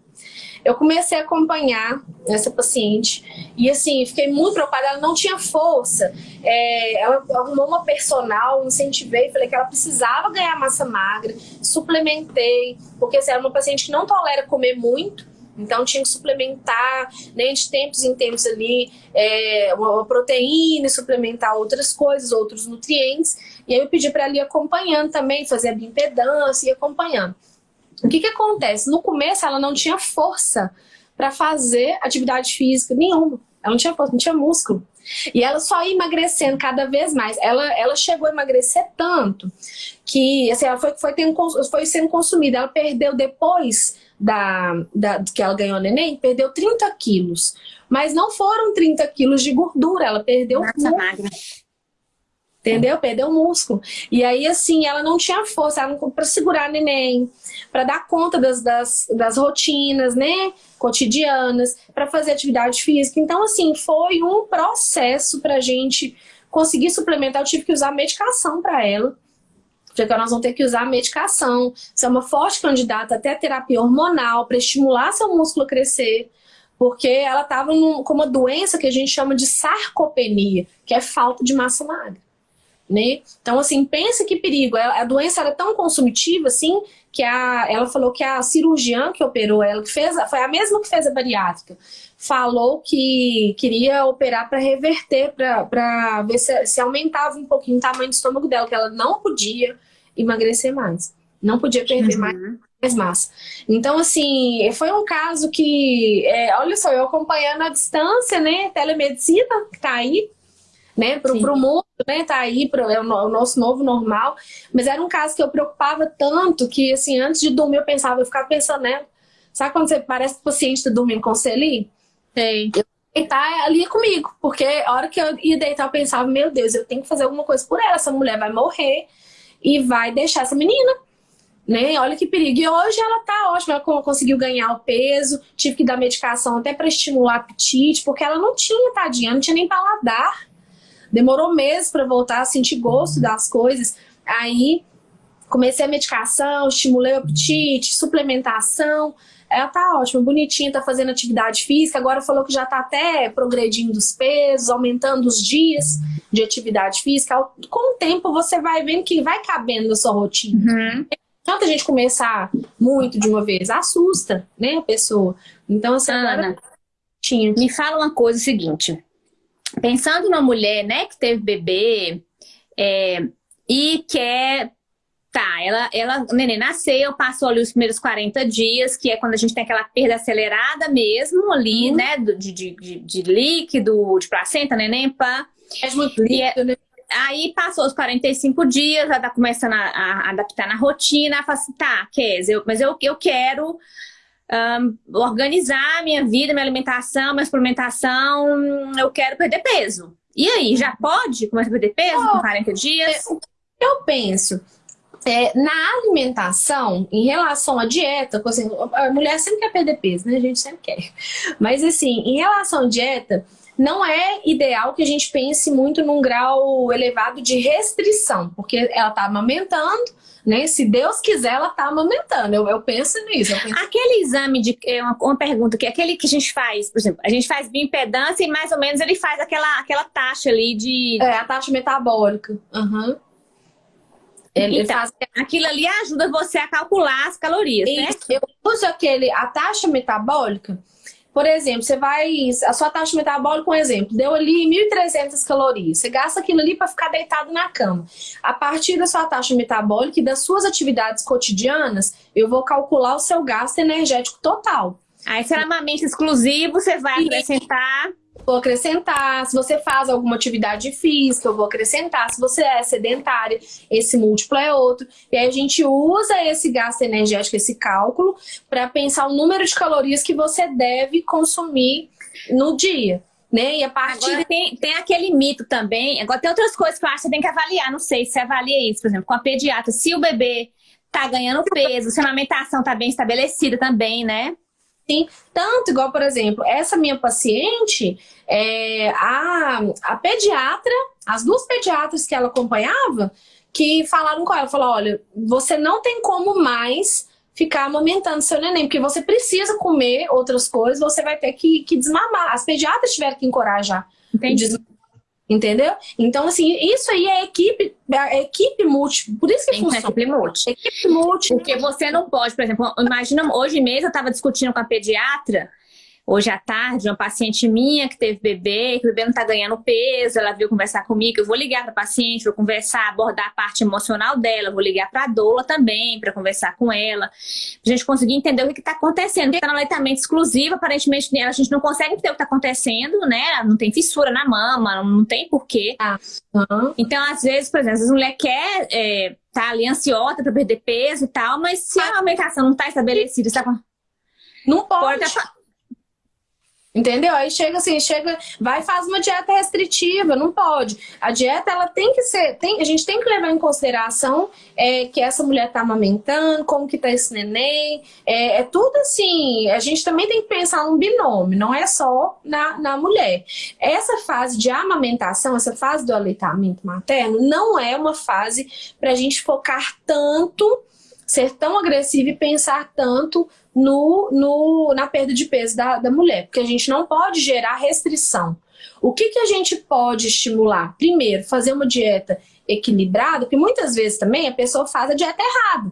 Eu comecei a acompanhar essa paciente e, assim, fiquei muito preocupada. Ela não tinha força. É, ela arrumou uma personal, incentivei, falei que ela precisava ganhar massa magra, suplementei, porque assim, era uma paciente que não tolera comer muito, então tinha que suplementar, né, de tempos em tempos ali, é, uma proteína, suplementar outras coisas, outros nutrientes. E aí eu pedi para ela ir acompanhando também, fazer a bioimpedância e acompanhando. O que que acontece? No começo ela não tinha força para fazer atividade física nenhuma. Ela não tinha força, não tinha músculo. E ela só ia emagrecendo cada vez mais. Ela, ela chegou a emagrecer tanto que assim, ela foi, foi, tendo, foi sendo consumida. Ela perdeu depois da, da, que ela ganhou neném, perdeu 30 quilos. Mas não foram 30 quilos de gordura, ela perdeu Massa magra entendeu? Perdeu músculo. E aí, assim, ela não tinha força para segurar neném, para dar conta das, das, das rotinas, né, cotidianas, para fazer atividade física. Então, assim, foi um processo para a gente conseguir suplementar. Eu tive que usar medicação para ela, porque nós vamos ter que usar medicação. Você é uma forte candidata até terapia hormonal para estimular seu músculo a crescer, porque ela estava com uma doença que a gente chama de sarcopenia, que é falta de massa magra né? Então, assim, pensa que perigo. A doença era tão consumitiva, assim, que a, ela falou que a cirurgiã que operou ela, que fez, foi a mesma que fez a bariátrica, falou que queria operar para reverter, para ver se, se aumentava um pouquinho o tamanho do estômago dela, que ela não podia emagrecer mais. Não podia perder uhum. mais mais massa. Então, assim, foi um caso que, é, olha só, eu acompanhando a distância, né, telemedicina, que tá aí, né, pro, pro mundo, né, tá aí, pro, é o, o, nosso novo normal, mas era um caso que eu preocupava tanto que, assim, antes de dormir eu pensava, eu ficava pensando nela, sabe quando você parece que o paciente tá dormindo com você ali? Sei. Eu deitar ali comigo, porque a hora que eu ia deitar eu pensava, meu Deus, eu tenho que fazer alguma coisa por ela, essa mulher vai morrer e vai deixar essa menina, né? Olha que perigo. E hoje ela tá ótima, ela conseguiu ganhar o peso, tive que dar medicação até para estimular o apetite, porque ela não tinha, tadinha, não tinha nem paladar. Demorou meses para voltar a sentir gosto das coisas. Aí comecei a medicação, estimulei o apetite, suplementação. Ela tá ótima, bonitinha, tá fazendo atividade física. Agora falou que já tá até progredindo os pesos, aumentando os dias de atividade física. Com o tempo você vai vendo que vai cabendo na sua rotina. Uhum. Tanta gente começar muito de uma vez, assusta, né, a pessoa. Então, assim, Ana, tinha. me fala uma coisa o seguinte pensando na mulher, né, que teve bebê é, e quer... Tá, ela, ela, o neném nasceu, passou ali os primeiros 40 dias, que é quando a gente tem aquela perda acelerada mesmo ali, uhum. né, de, de, de, de, líquido, de placenta, neném, pá. É muito líquido, né? Aí passou os 45 dias, ela tá começando a, a adaptar na rotina, fala assim, tá, Kes, eu, mas eu, eu quero um, organizar a minha vida, minha alimentação, minha suplementação, eu quero perder peso. E aí, já pode começar a perder peso oh, com 40 dias? Eu penso, é, na alimentação, em relação à dieta, assim, a mulher sempre quer perder peso, né? A gente sempre quer. Mas assim, em relação à dieta, não é ideal que a gente pense muito num grau elevado de restrição, porque ela está amamentando, né? Se Deus quiser, ela tá amamentando. Eu, eu penso nisso. Eu penso... Aquele exame de. É uma, uma, pergunta que aquele que a gente faz, por exemplo, a gente faz bioimpedância e mais ou menos ele faz aquela, aquela taxa ali de. É, a taxa metabólica. Uhum. Ele então, faz... aquilo ali ajuda você a calcular as calorias, né? Eu uso aquele, a taxa metabólica por exemplo, você vai. A sua taxa metabólica, um exemplo, deu ali 1.300 calorias. Você gasta aquilo ali para ficar deitado na cama. A partir da sua taxa metabólica e das suas atividades cotidianas, eu vou calcular o seu gasto energético total. Aí, se é amamento exclusivo, você vai acrescentar vou acrescentar. Se você faz alguma atividade física, eu vou acrescentar. Se você é sedentária, esse múltiplo é outro. E aí a gente usa esse gasto energético, esse cálculo, para pensar o número de calorias que você deve consumir no dia. né? E a partir... Agora, tem, tem aquele mito também, agora tem outras coisas que eu acho que você tem que avaliar, não sei se você avalia isso, por exemplo, com a pediatra, se o bebê tá ganhando peso, se a amamentação tá bem estabelecida também, né? Sim, tanto igual, por exemplo, essa minha paciente, é, a, a pediatra, as duas pediatras que ela acompanhava, que falaram com ela, falou, olha, você não tem como mais ficar amamentando seu neném, porque você precisa comer outras coisas, você vai ter que, que desmamar. As pediatras tiveram que encorajar Entendi. Entendeu? Então, assim, isso aí é equipe, é equipe múltipla. Por isso que funciona. Equipe múltipla. Equipe múltipla. Porque você não pode, por exemplo, imagina, hoje mesmo eu estava discutindo com a pediatra hoje à tarde, uma paciente minha que teve bebê, que o bebê não está ganhando peso, ela veio conversar comigo, eu vou ligar para a paciente, vou conversar, abordar a parte emocional dela, vou ligar para a doula também, para conversar com ela, para a gente conseguir entender o que está acontecendo, porque está no aleitamento exclusivo, aparentemente a gente não consegue entender o que está acontecendo, né, não tem fissura na mama, não tem porquê. Ah, uhum. Então, às vezes, por exemplo, a mulher quer... É, tá ali ansiosa para perder peso e tal, mas se a alimentação não está estabelecida, está não pode. pode Entendeu? Aí chega assim, chega, vai faz uma dieta restritiva, não pode. A dieta, ela tem que ser, tem, a gente tem que levar em consideração é, que essa mulher tá amamentando, como que tá esse neném, é, é, tudo assim, a gente também tem que pensar num binômio, não é só na, na mulher. Essa fase de amamentação, essa fase do aleitamento materno, não é uma fase pra gente focar tanto, ser tão agressivo e pensar tanto no, no, na perda de peso da, da mulher, porque a gente não pode gerar restrição. O que, que a gente pode estimular? Primeiro, fazer uma dieta equilibrada, porque muitas vezes também a pessoa faz a dieta errada.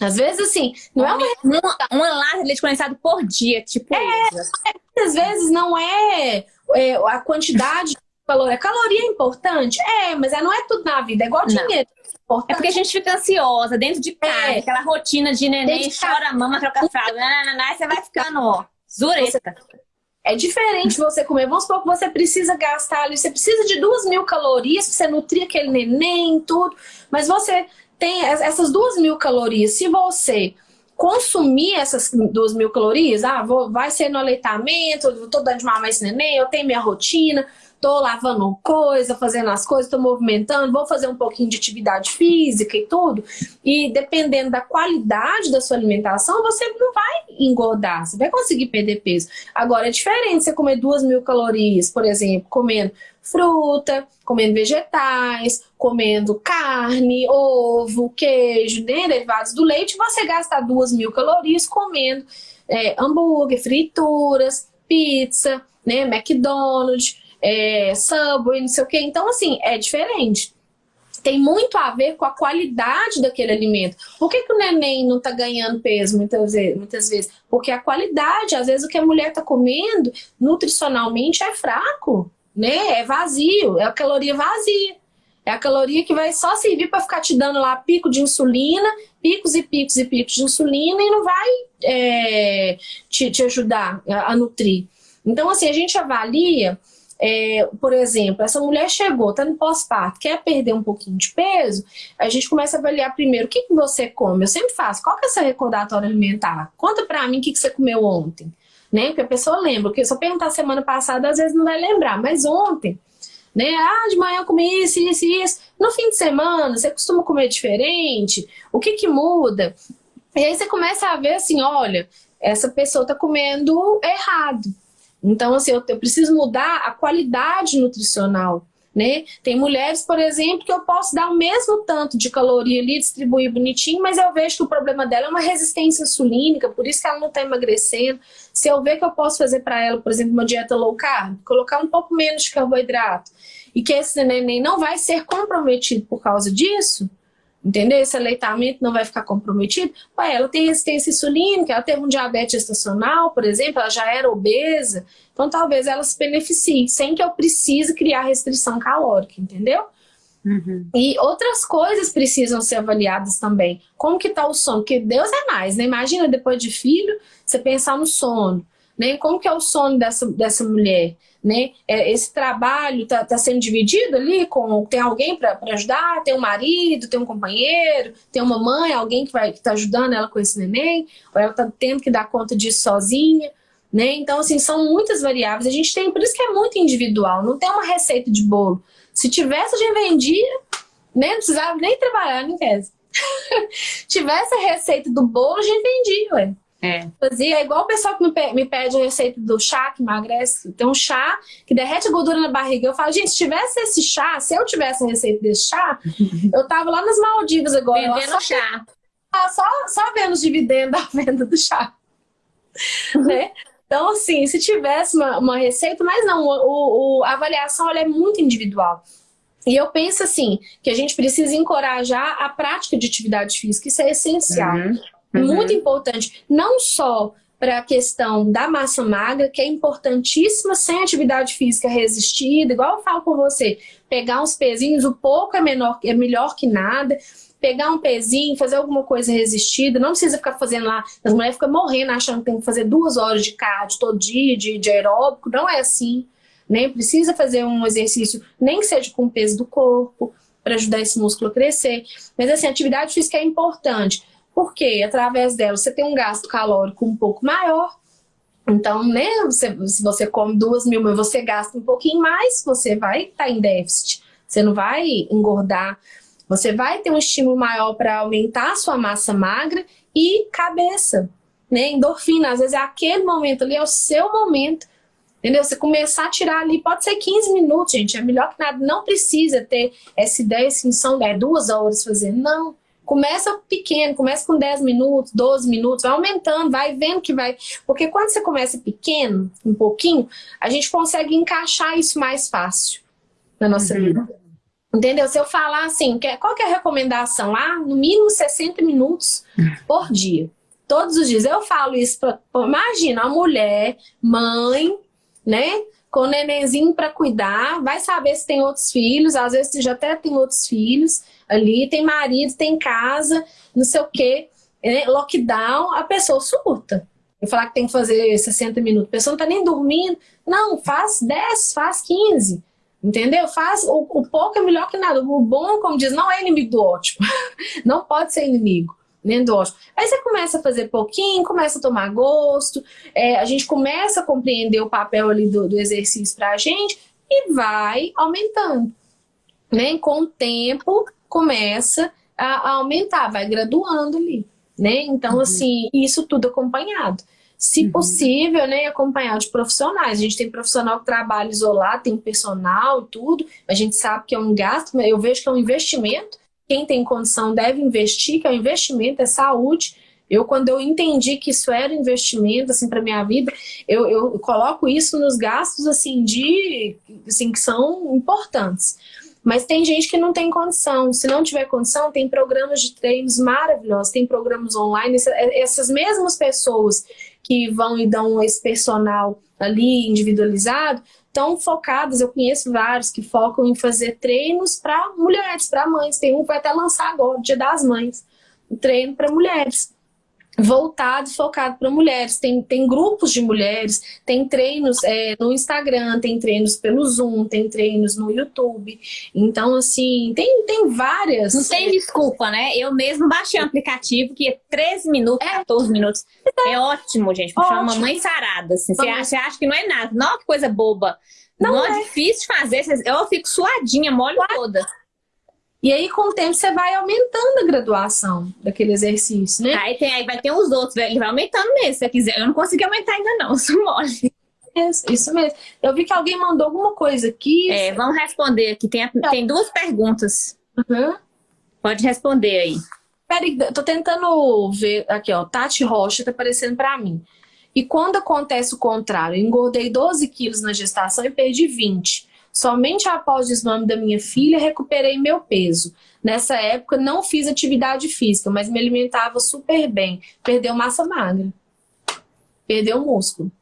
Às vezes, assim, não é uma... Uma, uma lata de leite condensado por dia, tipo é, isso. Muitas vezes não é, é a quantidade de caloria. A caloria é importante? É, mas não é tudo na vida. É igual dinheiro. É porque a gente fica ansiosa dentro de casa, é. aquela rotina de neném, chora a mama, troca fralda, nananana, e você vai ficando, ó, zureta. É diferente você comer. Vamos supor que você precisa gastar ali, você precisa de duas mil calorias pra você nutrir aquele neném, tudo. Mas você tem essas duas mil calorias. Se você consumir essas duas mil calorias, ah, vou, vai ser no aleitamento, eu tô dando de mamar esse neném, eu tenho minha rotina tô lavando coisa, fazendo as coisas, tô movimentando, vou fazer um pouquinho de atividade física e tudo. E dependendo da qualidade da sua alimentação, você não vai engordar, você vai conseguir perder peso. Agora, é diferente você comer duas mil calorias, por exemplo, comendo fruta, comendo vegetais, comendo carne, ovo, queijo, né, derivados do leite, você gasta duas mil calorias comendo é, hambúrguer, frituras, pizza, né, McDonald's, é, Subway, não sei o quê. Então, assim, é diferente. Tem muito a ver com a qualidade daquele alimento. Por que, que o neném não está ganhando peso muitas vezes, muitas vezes? Porque a qualidade, às vezes o que a mulher está comendo, nutricionalmente é fraco, né? É vazio, é a caloria vazia. É a caloria que vai só servir para ficar te dando lá pico de insulina, picos e picos e picos de insulina e não vai é, te, te ajudar a, a nutrir. Então, assim, a gente avalia é, por exemplo, essa mulher chegou, está no pós-parto, quer perder um pouquinho de peso, a gente começa a avaliar primeiro o que, que você come. Eu sempre faço, qual que é essa recordatória alimentar? Conta para mim o que, que você comeu ontem. Né? Porque a pessoa lembra, porque se eu perguntar semana passada, às vezes não vai lembrar, mas ontem, né? Ah, de manhã eu comi isso, isso isso. No fim de semana, você costuma comer diferente? O que que muda? E aí você começa a ver assim, olha, essa pessoa está comendo errado. Então, assim, eu, eu preciso mudar a qualidade nutricional. Né? Tem mulheres, por exemplo, que eu posso dar o mesmo tanto de caloria ali, distribuir bonitinho, mas eu vejo que o problema dela é uma resistência insulínica, por isso que ela não está emagrecendo. Se eu ver que eu posso fazer para ela, por exemplo, uma dieta low carb, colocar um pouco menos de carboidrato, e que esse neném não vai ser comprometido por causa disso, entendeu? Esse aleitamento não vai ficar comprometido. Ué, ela tem resistência insulínica, ela teve um diabetes gestacional, por exemplo, ela já era obesa, então talvez ela se beneficie, sem que eu precise criar restrição calórica, entendeu? Uhum. E outras coisas precisam ser avaliadas também. Como que tá o sono? Porque Deus é mais, né? Imagina depois de filho, você pensar no sono né? Como que é o sono dessa, dessa mulher, né? É, esse trabalho está tá sendo dividido ali com tem alguém para ajudar, tem um marido, tem um companheiro, tem uma mãe, alguém que vai que tá ajudando ela com esse neném, ou ela está tendo que dar conta disso sozinha, Né? Então, assim, são muitas variáveis. A gente tem, por isso que é muito individual, não tem uma receita de bolo. Se tivesse, a gente vendia, né? precisava nem trabalhar em casa. *laughs* tivesse a receita do bolo, a gente vendia, ué. É. Fazia igual o pessoal que me, pede a receita do chá que emagrece. Tem um chá que derrete a gordura na barriga. Eu falo, gente, se tivesse esse chá, se eu tivesse a receita desse chá, *laughs* eu tava lá nas Maldivas agora. Vendendo só, chá. Só, só vendo os dividendos da *laughs* venda do chá. né? Então, assim, se tivesse uma, uma receita, mas não, o, o, a avaliação é muito individual. E eu penso assim, que a gente precisa encorajar a prática de atividade física, isso é essencial. Uhum. Uhum. Muito importante, não só para a questão da massa magra, que é importantíssima sem atividade física resistida, igual eu falo com você, pegar uns pezinhos, o pouco é, menor, é melhor que nada, pegar um pezinho, fazer alguma coisa resistida, não precisa ficar fazendo lá, as mulheres ficam morrendo achando que tem que fazer duas horas de cardio todo dia, de, de aeróbico, não é assim, nem né? precisa fazer um exercício, nem que seja com o peso do corpo, para ajudar esse músculo a crescer, mas assim, atividade física é importante, porque através dela você tem um gasto calórico um pouco maior. Então, né, você, se você come duas mil, mas você gasta um pouquinho mais, você vai estar tá em déficit. Você não vai engordar. Você vai ter um estímulo maior para aumentar a sua massa magra e cabeça. Né? Endorfina, às vezes é aquele momento ali, é o seu momento. Entendeu? Você começar a tirar ali, pode ser 15 minutos, gente. É melhor que nada. Não precisa ter essa ideia, assim, são é, duas horas fazendo. Não. Começa pequeno, começa com 10 minutos, 12 minutos, vai aumentando, vai vendo que vai... Porque quando você começa pequeno, um pouquinho, a gente consegue encaixar isso mais fácil na nossa uhum. vida. Entendeu? Se eu falar assim, qual que é a recomendação? Ah, no mínimo 60 minutos por dia. Todos os dias. Eu falo isso para... Imagina, a mulher, mãe, né? Com o nenenzinho para cuidar, vai saber se tem outros filhos, às vezes já até tem outros filhos ali, tem marido, tem casa, não sei o quê, né? lockdown, a pessoa surta. E falar que tem que fazer 60 minutos, a pessoa não tá nem dormindo. Não, faz 10, faz 15. Entendeu? Faz o, o pouco é melhor que nada. O bom, como diz, não é inimigo do ótimo. *laughs* não pode ser inimigo nem do ótimo. Aí você começa a fazer pouquinho, começa a tomar gosto, é, a gente começa a compreender o papel ali do, do exercício pra gente e vai aumentando. Né? Com o tempo, começa a, a aumentar, vai graduando ali, né? Então, uhum. assim, isso tudo acompanhado. Se uhum. possível, né, acompanhado de profissionais. A gente tem profissional que trabalha isolado, tem personal e tudo, a gente sabe que é um gasto, mas eu vejo que é um investimento. Quem tem condição deve investir, que é um investimento, é saúde. Eu, quando eu entendi que isso era investimento, assim, para minha vida, eu, eu coloco isso nos gastos, assim, de, assim, que são importantes. Mas tem gente que não tem condição. Se não tiver condição, tem programas de treinos maravilhosos, tem programas online. É, essas mesmas pessoas que vão e dão esse personal ali individualizado, estão focadas, eu conheço vários que focam em fazer treinos para mulheres, para mães. Tem um que vai até lançar agora, Dia das Mães, um treino para mulheres voltado, focado para mulheres. Tem, tem grupos de mulheres, tem treinos é, no Instagram, tem treinos pelo Zoom, tem treinos no YouTube. Então, assim, tem, tem várias. Não tem desculpa, né? Eu mesmo baixei um aplicativo que é 13 minutos, é. 14 minutos. É ótimo, gente. Pra chamar mamãe sarada. Assim. Você, acha, você acha que não é nada. Não, que coisa boba. Não, não é. é difícil de fazer. Eu fico suadinha, mole toda. E aí, com o tempo, você vai aumentando a graduação daquele exercício, né? Aí, tem, aí vai ter os outros, ele vai aumentando mesmo, se você quiser. Eu não consegui aumentar ainda não, *laughs* sou mole. Isso, isso mesmo. Eu vi que alguém mandou alguma coisa aqui. É, vamos responder aqui. Tem, tem duas perguntas. Uhum. Pode responder aí. Peraí, tô tentando ver aqui, ó. Tati Rocha tá aparecendo pra mim. E quando acontece o contrário? Eu engordei 12 quilos na gestação e perdi 20. Somente após o desmame da minha filha recuperei meu peso. Nessa época não fiz atividade física, mas me alimentava super bem. Perdeu massa magra. Perdeu músculo.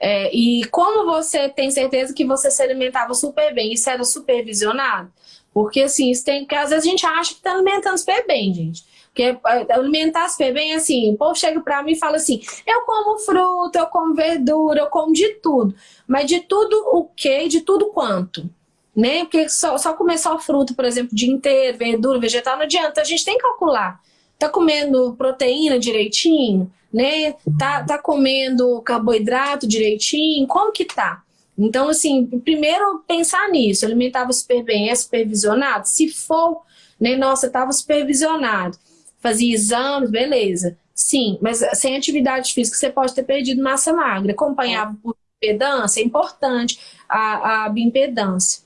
É, e como você tem certeza que você se alimentava super bem? Isso era supervisionado? Porque assim, isso tem, porque às vezes a gente acha que está alimentando super bem, gente. Porque alimentar super bem, assim, o povo chega pra mim e fala assim, eu como fruta, eu como verdura, eu como de tudo. Mas de tudo o quê? De tudo quanto? Né? Porque só, só comer só fruta, por exemplo, o dia inteiro, verdura, vegetal, não adianta. A gente tem que calcular. Tá comendo proteína direitinho? Né? Tá, tá comendo carboidrato direitinho? Como que tá? Então, assim, primeiro pensar nisso. Alimentava super bem, é supervisionado? Se for, né, nossa, estava supervisionado. Fazia exames, beleza. Sim, mas sem atividade física você pode ter perdido massa magra. Acompanhava por impedância, é importante a, a bioimpedância.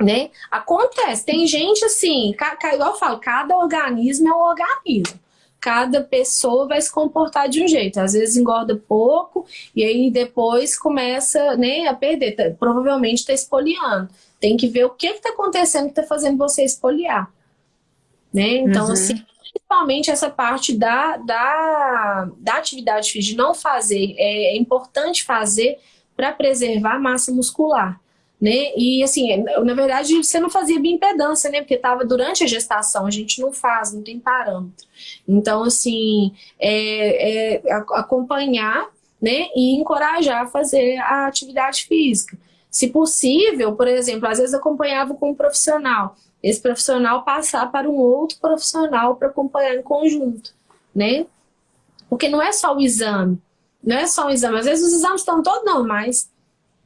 Né? Acontece, tem gente assim, igual eu falo, cada organismo é um organismo. Cada pessoa vai se comportar de um jeito. Às vezes engorda pouco e aí depois começa né, a perder. Tá, provavelmente está espoliando. Tem que ver o que está acontecendo que está fazendo você espoliar. Né? Então, uhum. assim, principalmente essa parte da, da, da atividade física, de não fazer, é, é importante fazer para preservar a massa muscular. Né? E assim, na verdade você não fazia bioimpedância, né? Porque estava durante a gestação, a gente não faz, não tem parâmetro. Então, assim, é, é acompanhar né? e encorajar a fazer a atividade física. Se possível, por exemplo, às vezes acompanhava com um profissional esse profissional passar para um outro profissional para acompanhar em conjunto, né? Porque não é só o exame, não é só o exame. Às vezes os exames estão todos normais.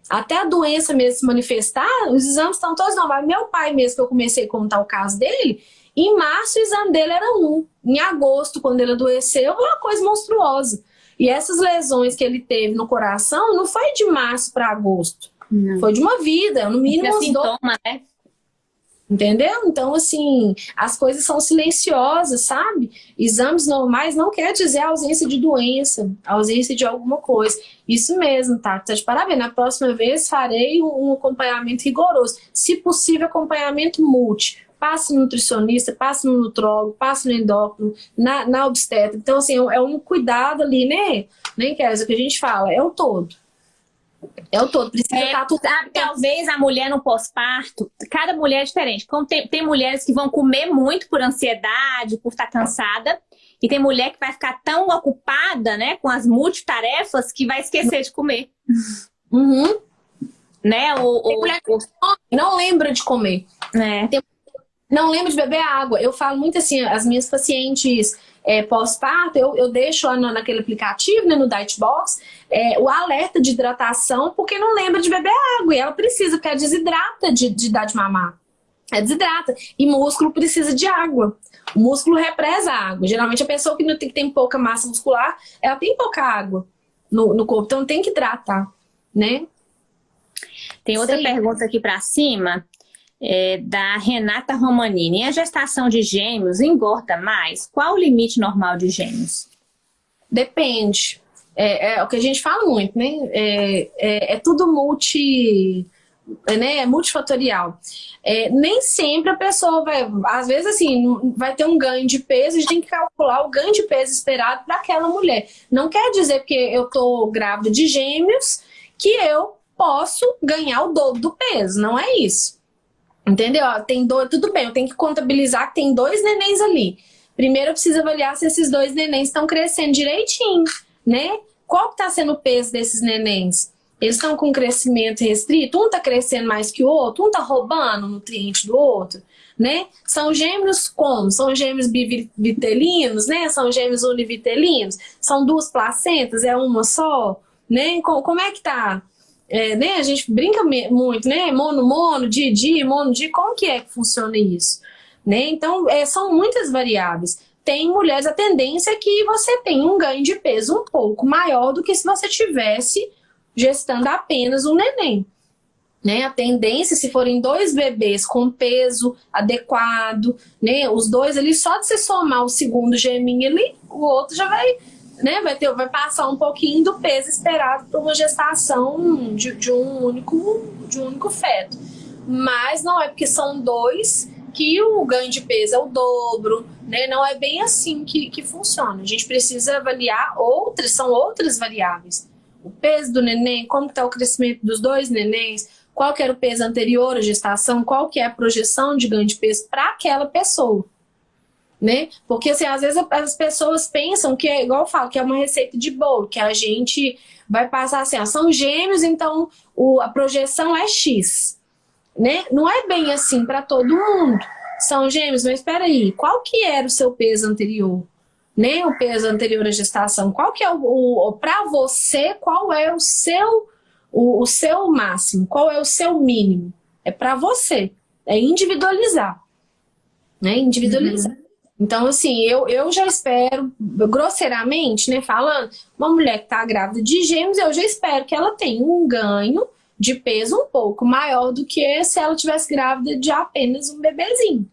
Até a doença mesmo se manifestar, os exames estão todos normais. Meu pai mesmo, que eu comecei a contar o caso dele, em março o exame dele era um. Em agosto, quando ele adoeceu, uma coisa monstruosa. E essas lesões que ele teve no coração não foi de março para agosto. Não. Foi de uma vida, no mínimo. É sintoma, né? Entendeu? Então, assim, as coisas são silenciosas, sabe? Exames normais não quer dizer ausência de doença, ausência de alguma coisa. Isso mesmo, tá? Tá de parabéns. Na próxima vez farei um acompanhamento rigoroso. Se possível, acompanhamento multi. Passe no nutricionista, passe no nutrólogo, passe no endócrino, na, na obstetra. Então, assim, é um cuidado ali, né? Nem quer dizer que a gente fala, é o todo. É o todo, precisa é, estar tudo. Sabe, talvez a mulher no pós-parto, cada mulher é diferente. Como tem, tem mulheres que vão comer muito por ansiedade, por estar cansada, e tem mulher que vai ficar tão ocupada, né, com as multitarefas que vai esquecer de comer. Uhum. Né? O, tem mulher que não lembra de comer. É. Tem, não lembra de beber água. Eu falo muito assim, as minhas pacientes é, pós-parto, eu, eu deixo lá no, naquele aplicativo, né, no Dietbox, é, o alerta de hidratação, porque não lembra de beber água. E ela precisa, porque ela desidrata de, de dar de mamar. É desidrata. E músculo precisa de água. O músculo represa a água. Geralmente a pessoa que, não tem, que tem pouca massa muscular, ela tem pouca água no, no corpo. Então tem que hidratar, né? Tem outra Sim. pergunta aqui para cima é, da Renata Romanini. a gestação de gêmeos engorda mais? Qual o limite normal de gêmeos? Depende. É, é o que a gente fala muito, né? É, é, é tudo multi, né? É multifatorial. É, nem sempre a pessoa vai, às vezes assim, vai ter um ganho de peso, a gente tem que calcular o ganho de peso esperado para aquela mulher. Não quer dizer porque eu tô grávida de gêmeos que eu posso ganhar o dobro do peso, não é isso. Entendeu? Tem dois, tudo bem, eu tenho que contabilizar que tem dois nenéns ali. Primeiro eu preciso avaliar se esses dois nenéns estão crescendo direitinho, né? Qual que tá sendo o peso desses nenéns? Eles estão com crescimento restrito? Um tá crescendo mais que o outro? Um tá roubando nutriente do outro? Né? São gêmeos como? São gêmeos bivitelinos, né? São gêmeos univitelinos? São duas placentas? É uma só? Né? Como é que tá? É, né, a gente brinca muito, né? Mono, mono, di, di, mono, di, como que é que funciona isso? Né? Então, é, são muitas variáveis. Tem mulheres, a tendência é que você tem um ganho de peso um pouco maior do que se você tivesse gestando apenas um neném. Né? A tendência, se forem dois bebês com peso adequado, né? os dois ali, só de você somar o segundo geminho ali, o outro já vai né, vai, ter, vai passar um pouquinho do peso esperado para uma gestação de, de, um único, de um único feto. Mas não é porque são dois que o ganho de peso é o dobro, né? Não é bem assim que, que funciona. A gente precisa avaliar outras, são outras variáveis. O peso do neném, como está o crescimento dos dois nenéns, qual que era o peso anterior à gestação, qual que é a projeção de ganho de peso para aquela pessoa né? Porque assim, às vezes as pessoas pensam que é igual eu falo, que é uma receita de bolo, que a gente vai passar assim, ó, são gêmeos, então o, a projeção é X, né? Não é bem assim para todo mundo. São gêmeos, mas espera aí, qual que era o seu peso anterior? né, o peso anterior à gestação. Qual que é o, o para você, qual é o seu o, o, seu máximo, qual é o seu mínimo? É para você, é individualizar, né? Individualizar. Uhum. Então, assim, eu, eu já espero, grosseiramente, né, falando, uma mulher que está grávida de gêmeos, eu já espero que ela tenha um ganho de peso um pouco maior do que se ela tivesse grávida de apenas um bebezinho.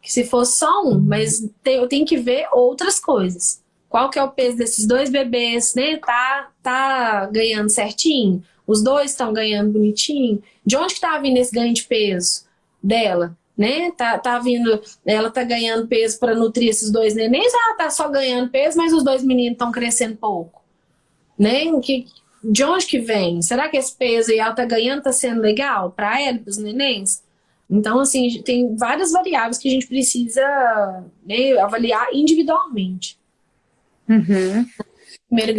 Que se fosse só um, mas eu tenho que ver outras coisas. Qual que é o peso desses dois bebês, né? Tá, tá ganhando certinho? Os dois estão ganhando bonitinho? De onde que tá vindo esse ganho de peso dela? Né? Tá, tá vindo, ela tá ganhando peso para nutrir esses dois nenéns, ela tá só ganhando peso, mas os dois meninos estão crescendo pouco. Né? Que, de onde que vem? Será que esse peso aí ela tá ganhando, tá sendo legal para ela, para os nenéns? Então, assim, tem várias variáveis que a gente precisa né, avaliar individualmente. Uhum.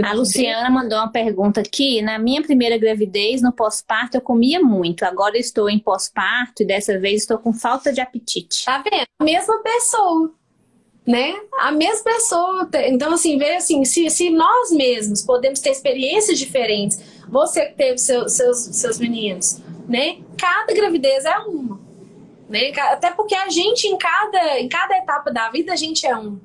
A Luciana mandou uma pergunta aqui. Na minha primeira gravidez, no pós-parto, eu comia muito. Agora estou em pós-parto e dessa vez estou com falta de apetite. Tá vendo? A mesma pessoa né? A mesma pessoa. Então, assim, ver assim, se, se nós mesmos podemos ter experiências diferentes, você que teve seu, seus, seus meninos, né? Cada gravidez é uma. Né? Até porque a gente, em cada, em cada etapa da vida, a gente é um.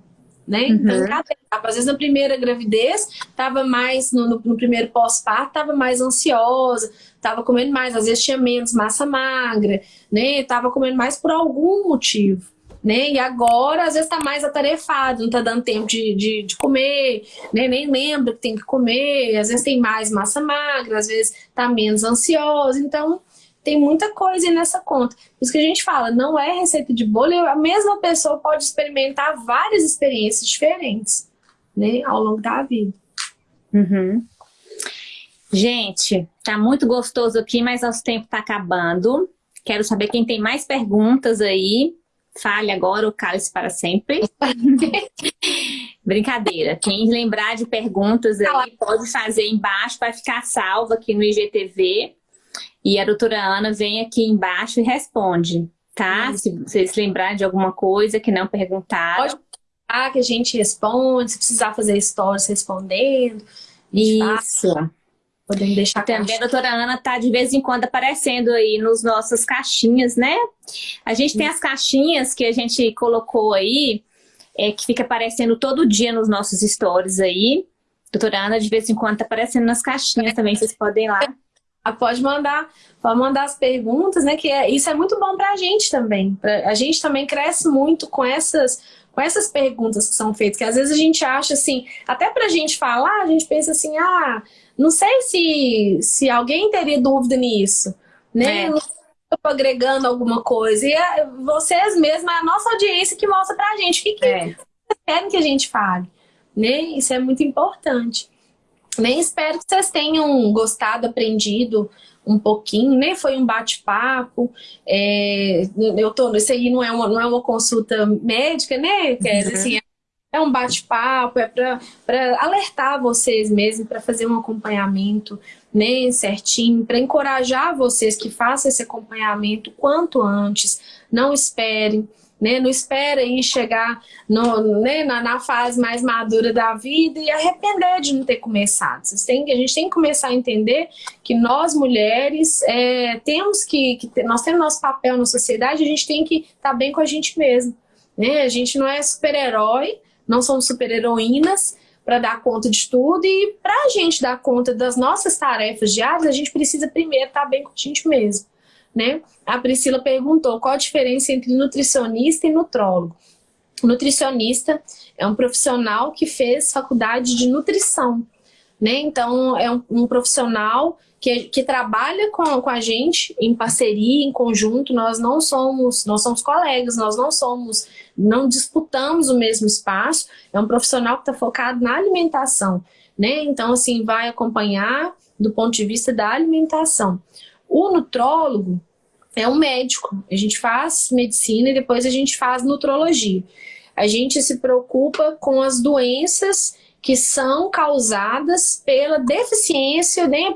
Né? Uhum. Então, cada etapa, às vezes na primeira gravidez, estava mais, no, no, no primeiro pós-parto, estava mais ansiosa, estava comendo mais, às vezes tinha menos massa magra, né? Tava comendo mais por algum motivo né? E agora, às vezes, tá mais atarefado, não tá dando tempo de, de, de, comer, né? Nem lembra que tem que comer, às vezes tem mais massa magra, às vezes tá menos ansioso, então tem muita coisa aí nessa conta. Por isso que a gente fala, não é receita de bolo, a mesma pessoa pode experimentar várias experiências diferentes, né? Ao longo da vida. Uhum. Gente, tá muito gostoso aqui, mas nosso tempo tá acabando. Quero saber quem tem mais perguntas aí. Fale agora o cálice para sempre. *laughs* Brincadeira. Quem lembrar de perguntas aí, pode fazer embaixo para ficar salvo aqui no IGTV. E a doutora Ana vem aqui embaixo e responde, tá? Se vocês lembrarem de alguma coisa que não perguntaram. Pode falar que a gente responde, se precisar fazer stories respondendo. Isso. Faz. Podemos deixar Também a doutora Ana está de vez em quando aparecendo aí nos nossas caixinhas, né? A gente tem as caixinhas que a gente colocou aí, é, que fica aparecendo todo dia nos nossos stories aí. Doutora Ana, de vez em quando, está aparecendo nas caixinhas também, vocês podem ir lá. Ah, pode mandar, pode mandar as perguntas, né? Que é, isso é muito bom para a gente também. Pra, a gente também cresce muito com essas, com essas perguntas que são feitas, que às vezes a gente acha assim, até para a gente falar, a gente pensa assim, ah, não sei se, se alguém teria dúvida nisso, né? É. Não estou agregando alguma coisa. E é, vocês mesmos, é a nossa audiência que mostra pra gente o que, que é. querem que a gente fale. Né? Isso é muito importante. Nem espero que vocês tenham gostado, aprendido um pouquinho, né? Foi um bate-papo. É, eu tô, isso aí não é uma, não é uma consulta médica, né? Quer dizer, assim, é um bate-papo, é para alertar vocês mesmo, para fazer um acompanhamento né, certinho, para encorajar vocês que façam esse acompanhamento quanto antes, não esperem, né, não esperem chegar no, né, na, na, fase mais madura da vida e arrepender de não ter começado. Vocês têm, a gente tem que começar a entender que nós mulheres é, temos que, que, nós temos nosso papel na sociedade, a gente tem que estar tá bem com a gente mesmo. Né? A gente não é super-herói, não somos super-heroínas para dar conta de tudo e para a gente dar conta das nossas tarefas diárias, a gente precisa primeiro estar tá bem com a gente mesmo. Né? A Priscila perguntou qual a diferença entre nutricionista e nutrólogo. Nutricionista é um profissional que fez faculdade de nutrição. Né? Então, é um, um profissional que, que trabalha com, com a gente em parceria, em conjunto, nós não somos, nós somos colegas, nós não somos, não disputamos o mesmo espaço, é um profissional que está focado na alimentação, né? Então, assim, vai acompanhar do ponto de vista da alimentação. O nutrólogo é um médico, a gente faz medicina e depois a gente faz nutrologia. A gente se preocupa com as doenças que são causadas pela deficiência, né,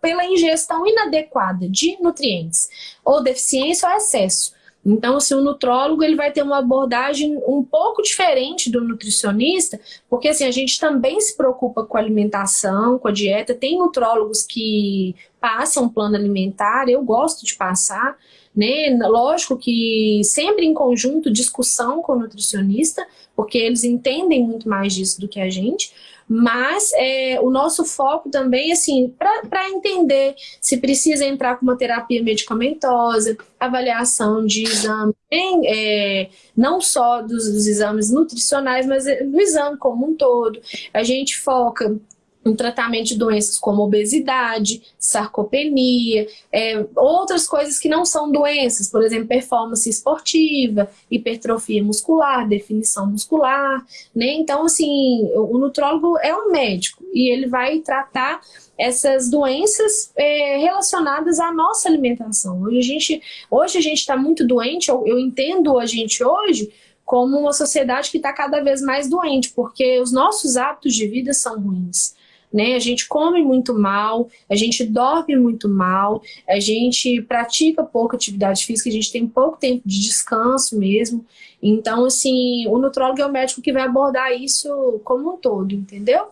pela ingestão inadequada de nutrientes, ou deficiência ou excesso. Então, assim, o nutrólogo ele vai ter uma abordagem um pouco diferente do nutricionista, porque assim, a gente também se preocupa com a alimentação, com a dieta. Tem nutrólogos que passam plano alimentar, eu gosto de passar, né? Lógico que sempre em conjunto, discussão com o nutricionista, porque eles entendem muito mais disso do que a gente, mas é, o nosso foco também, assim, para entender se precisa entrar com uma terapia medicamentosa, avaliação de exame, é, não só dos, dos exames nutricionais, mas do exame como um todo. A gente foca um tratamento de doenças como obesidade, sarcopenia, é, outras coisas que não são doenças, por exemplo, performance esportiva, hipertrofia muscular, definição muscular, né? Então, assim, o nutrólogo é um médico e ele vai tratar essas doenças é, relacionadas à nossa alimentação. Hoje a gente hoje a gente está muito doente, eu, eu entendo a gente hoje como uma sociedade que está cada vez mais doente, porque os nossos hábitos de vida são ruins né? A gente come muito mal, a gente dorme muito mal, a gente pratica pouca atividade física, a gente tem pouco tempo de descanso mesmo. Então, assim, o nutrólogo é o médico que vai abordar isso como um todo, entendeu?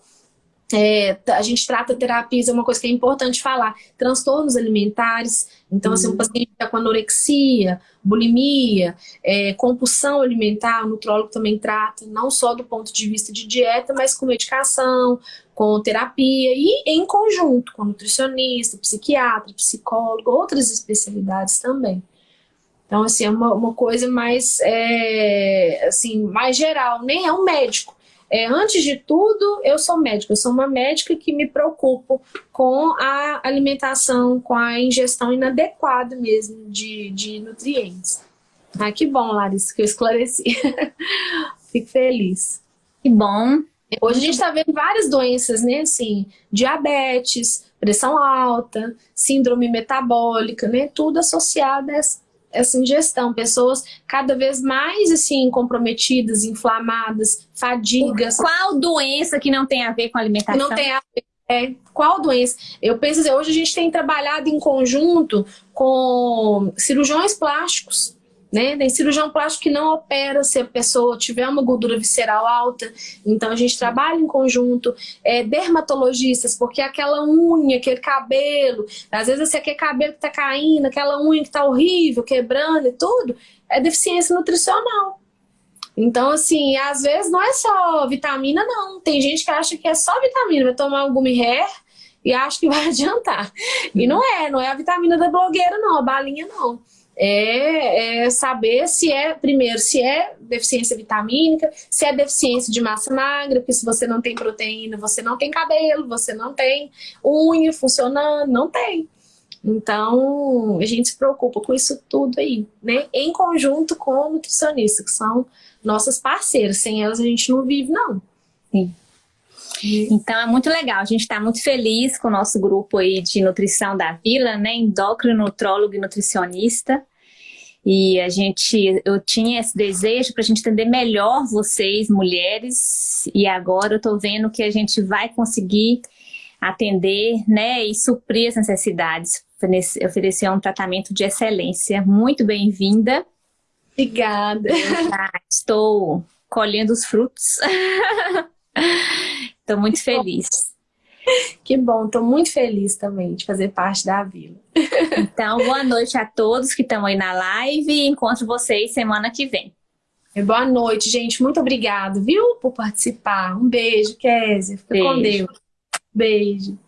É, a gente trata terapias, é uma coisa que é importante falar, transtornos alimentares, então assim, um uhum. paciente está com anorexia, bulimia, é, compulsão alimentar, o nutrólogo também trata, não só do ponto de vista de dieta, mas com medicação, com terapia e em conjunto com nutricionista, psiquiatra, psicólogo, outras especialidades também. Então, assim, é uma, uma coisa mais, é, assim, mais geral, nem é um médico, é, antes de tudo, eu sou médica, eu sou uma médica que me preocupo com a alimentação, com a ingestão inadequada mesmo de, de nutrientes. Ah, que bom, Larissa, que eu esclareci. *laughs* Fico feliz. Que bom. Hoje a gente está vendo várias doenças, né? Assim, diabetes, pressão alta, síndrome metabólica, né? Tudo associado a essa ingestão, pessoas cada vez mais assim comprometidas, inflamadas, fadigas. Qual doença que não tem a ver com alimentação? Não tem a ver. É, qual doença? Eu penso assim, hoje a gente tem trabalhado em conjunto com cirurgiões plásticos, né? Tem cirurgião plástico que não opera se a pessoa tiver uma gordura visceral alta, então a gente trabalha em conjunto. É, dermatologistas, porque aquela unha, aquele cabelo, às vezes esse aquele cabelo que tá caindo, aquela unha que tá horrível, quebrando e tudo, é deficiência nutricional. Então, assim, às vezes não é só vitamina, não. Tem gente que acha que é só vitamina, vai tomar um gummy hair e acha que vai *laughs* adiantar. E não é, não é a vitamina da blogueira, não, a balinha não é, é, saber se é, primeiro, se é deficiência vitamínica, se é deficiência de massa magra, porque se você não tem proteína, você não tem cabelo, você não tem unha funcionando, não tem. Então, a gente se preocupa com isso tudo aí, né? Em conjunto com o nutricionista, que são nossas parceiras. Sem elas a gente não vive, não. Sim. Então é muito legal, a gente está muito feliz com o nosso grupo aí de nutrição da Vila, né? Endócrino, nutrólogo e nutricionista. E a gente, eu tinha esse desejo para a gente entender melhor vocês, mulheres, e agora eu estou vendo que a gente vai conseguir atender né, e suprir as necessidades, oferecer um tratamento de excelência. Muito bem-vinda. Obrigada. estou colhendo os frutos. *laughs* Estou muito feliz. *laughs* Que bom, estou muito feliz também de fazer parte da Vila. Então, boa noite a todos que estão aí na live e encontro vocês semana que vem. Boa noite, gente. Muito obrigado, viu, por participar. Um beijo, Kézia. Fica beijo. com Deus. Beijo.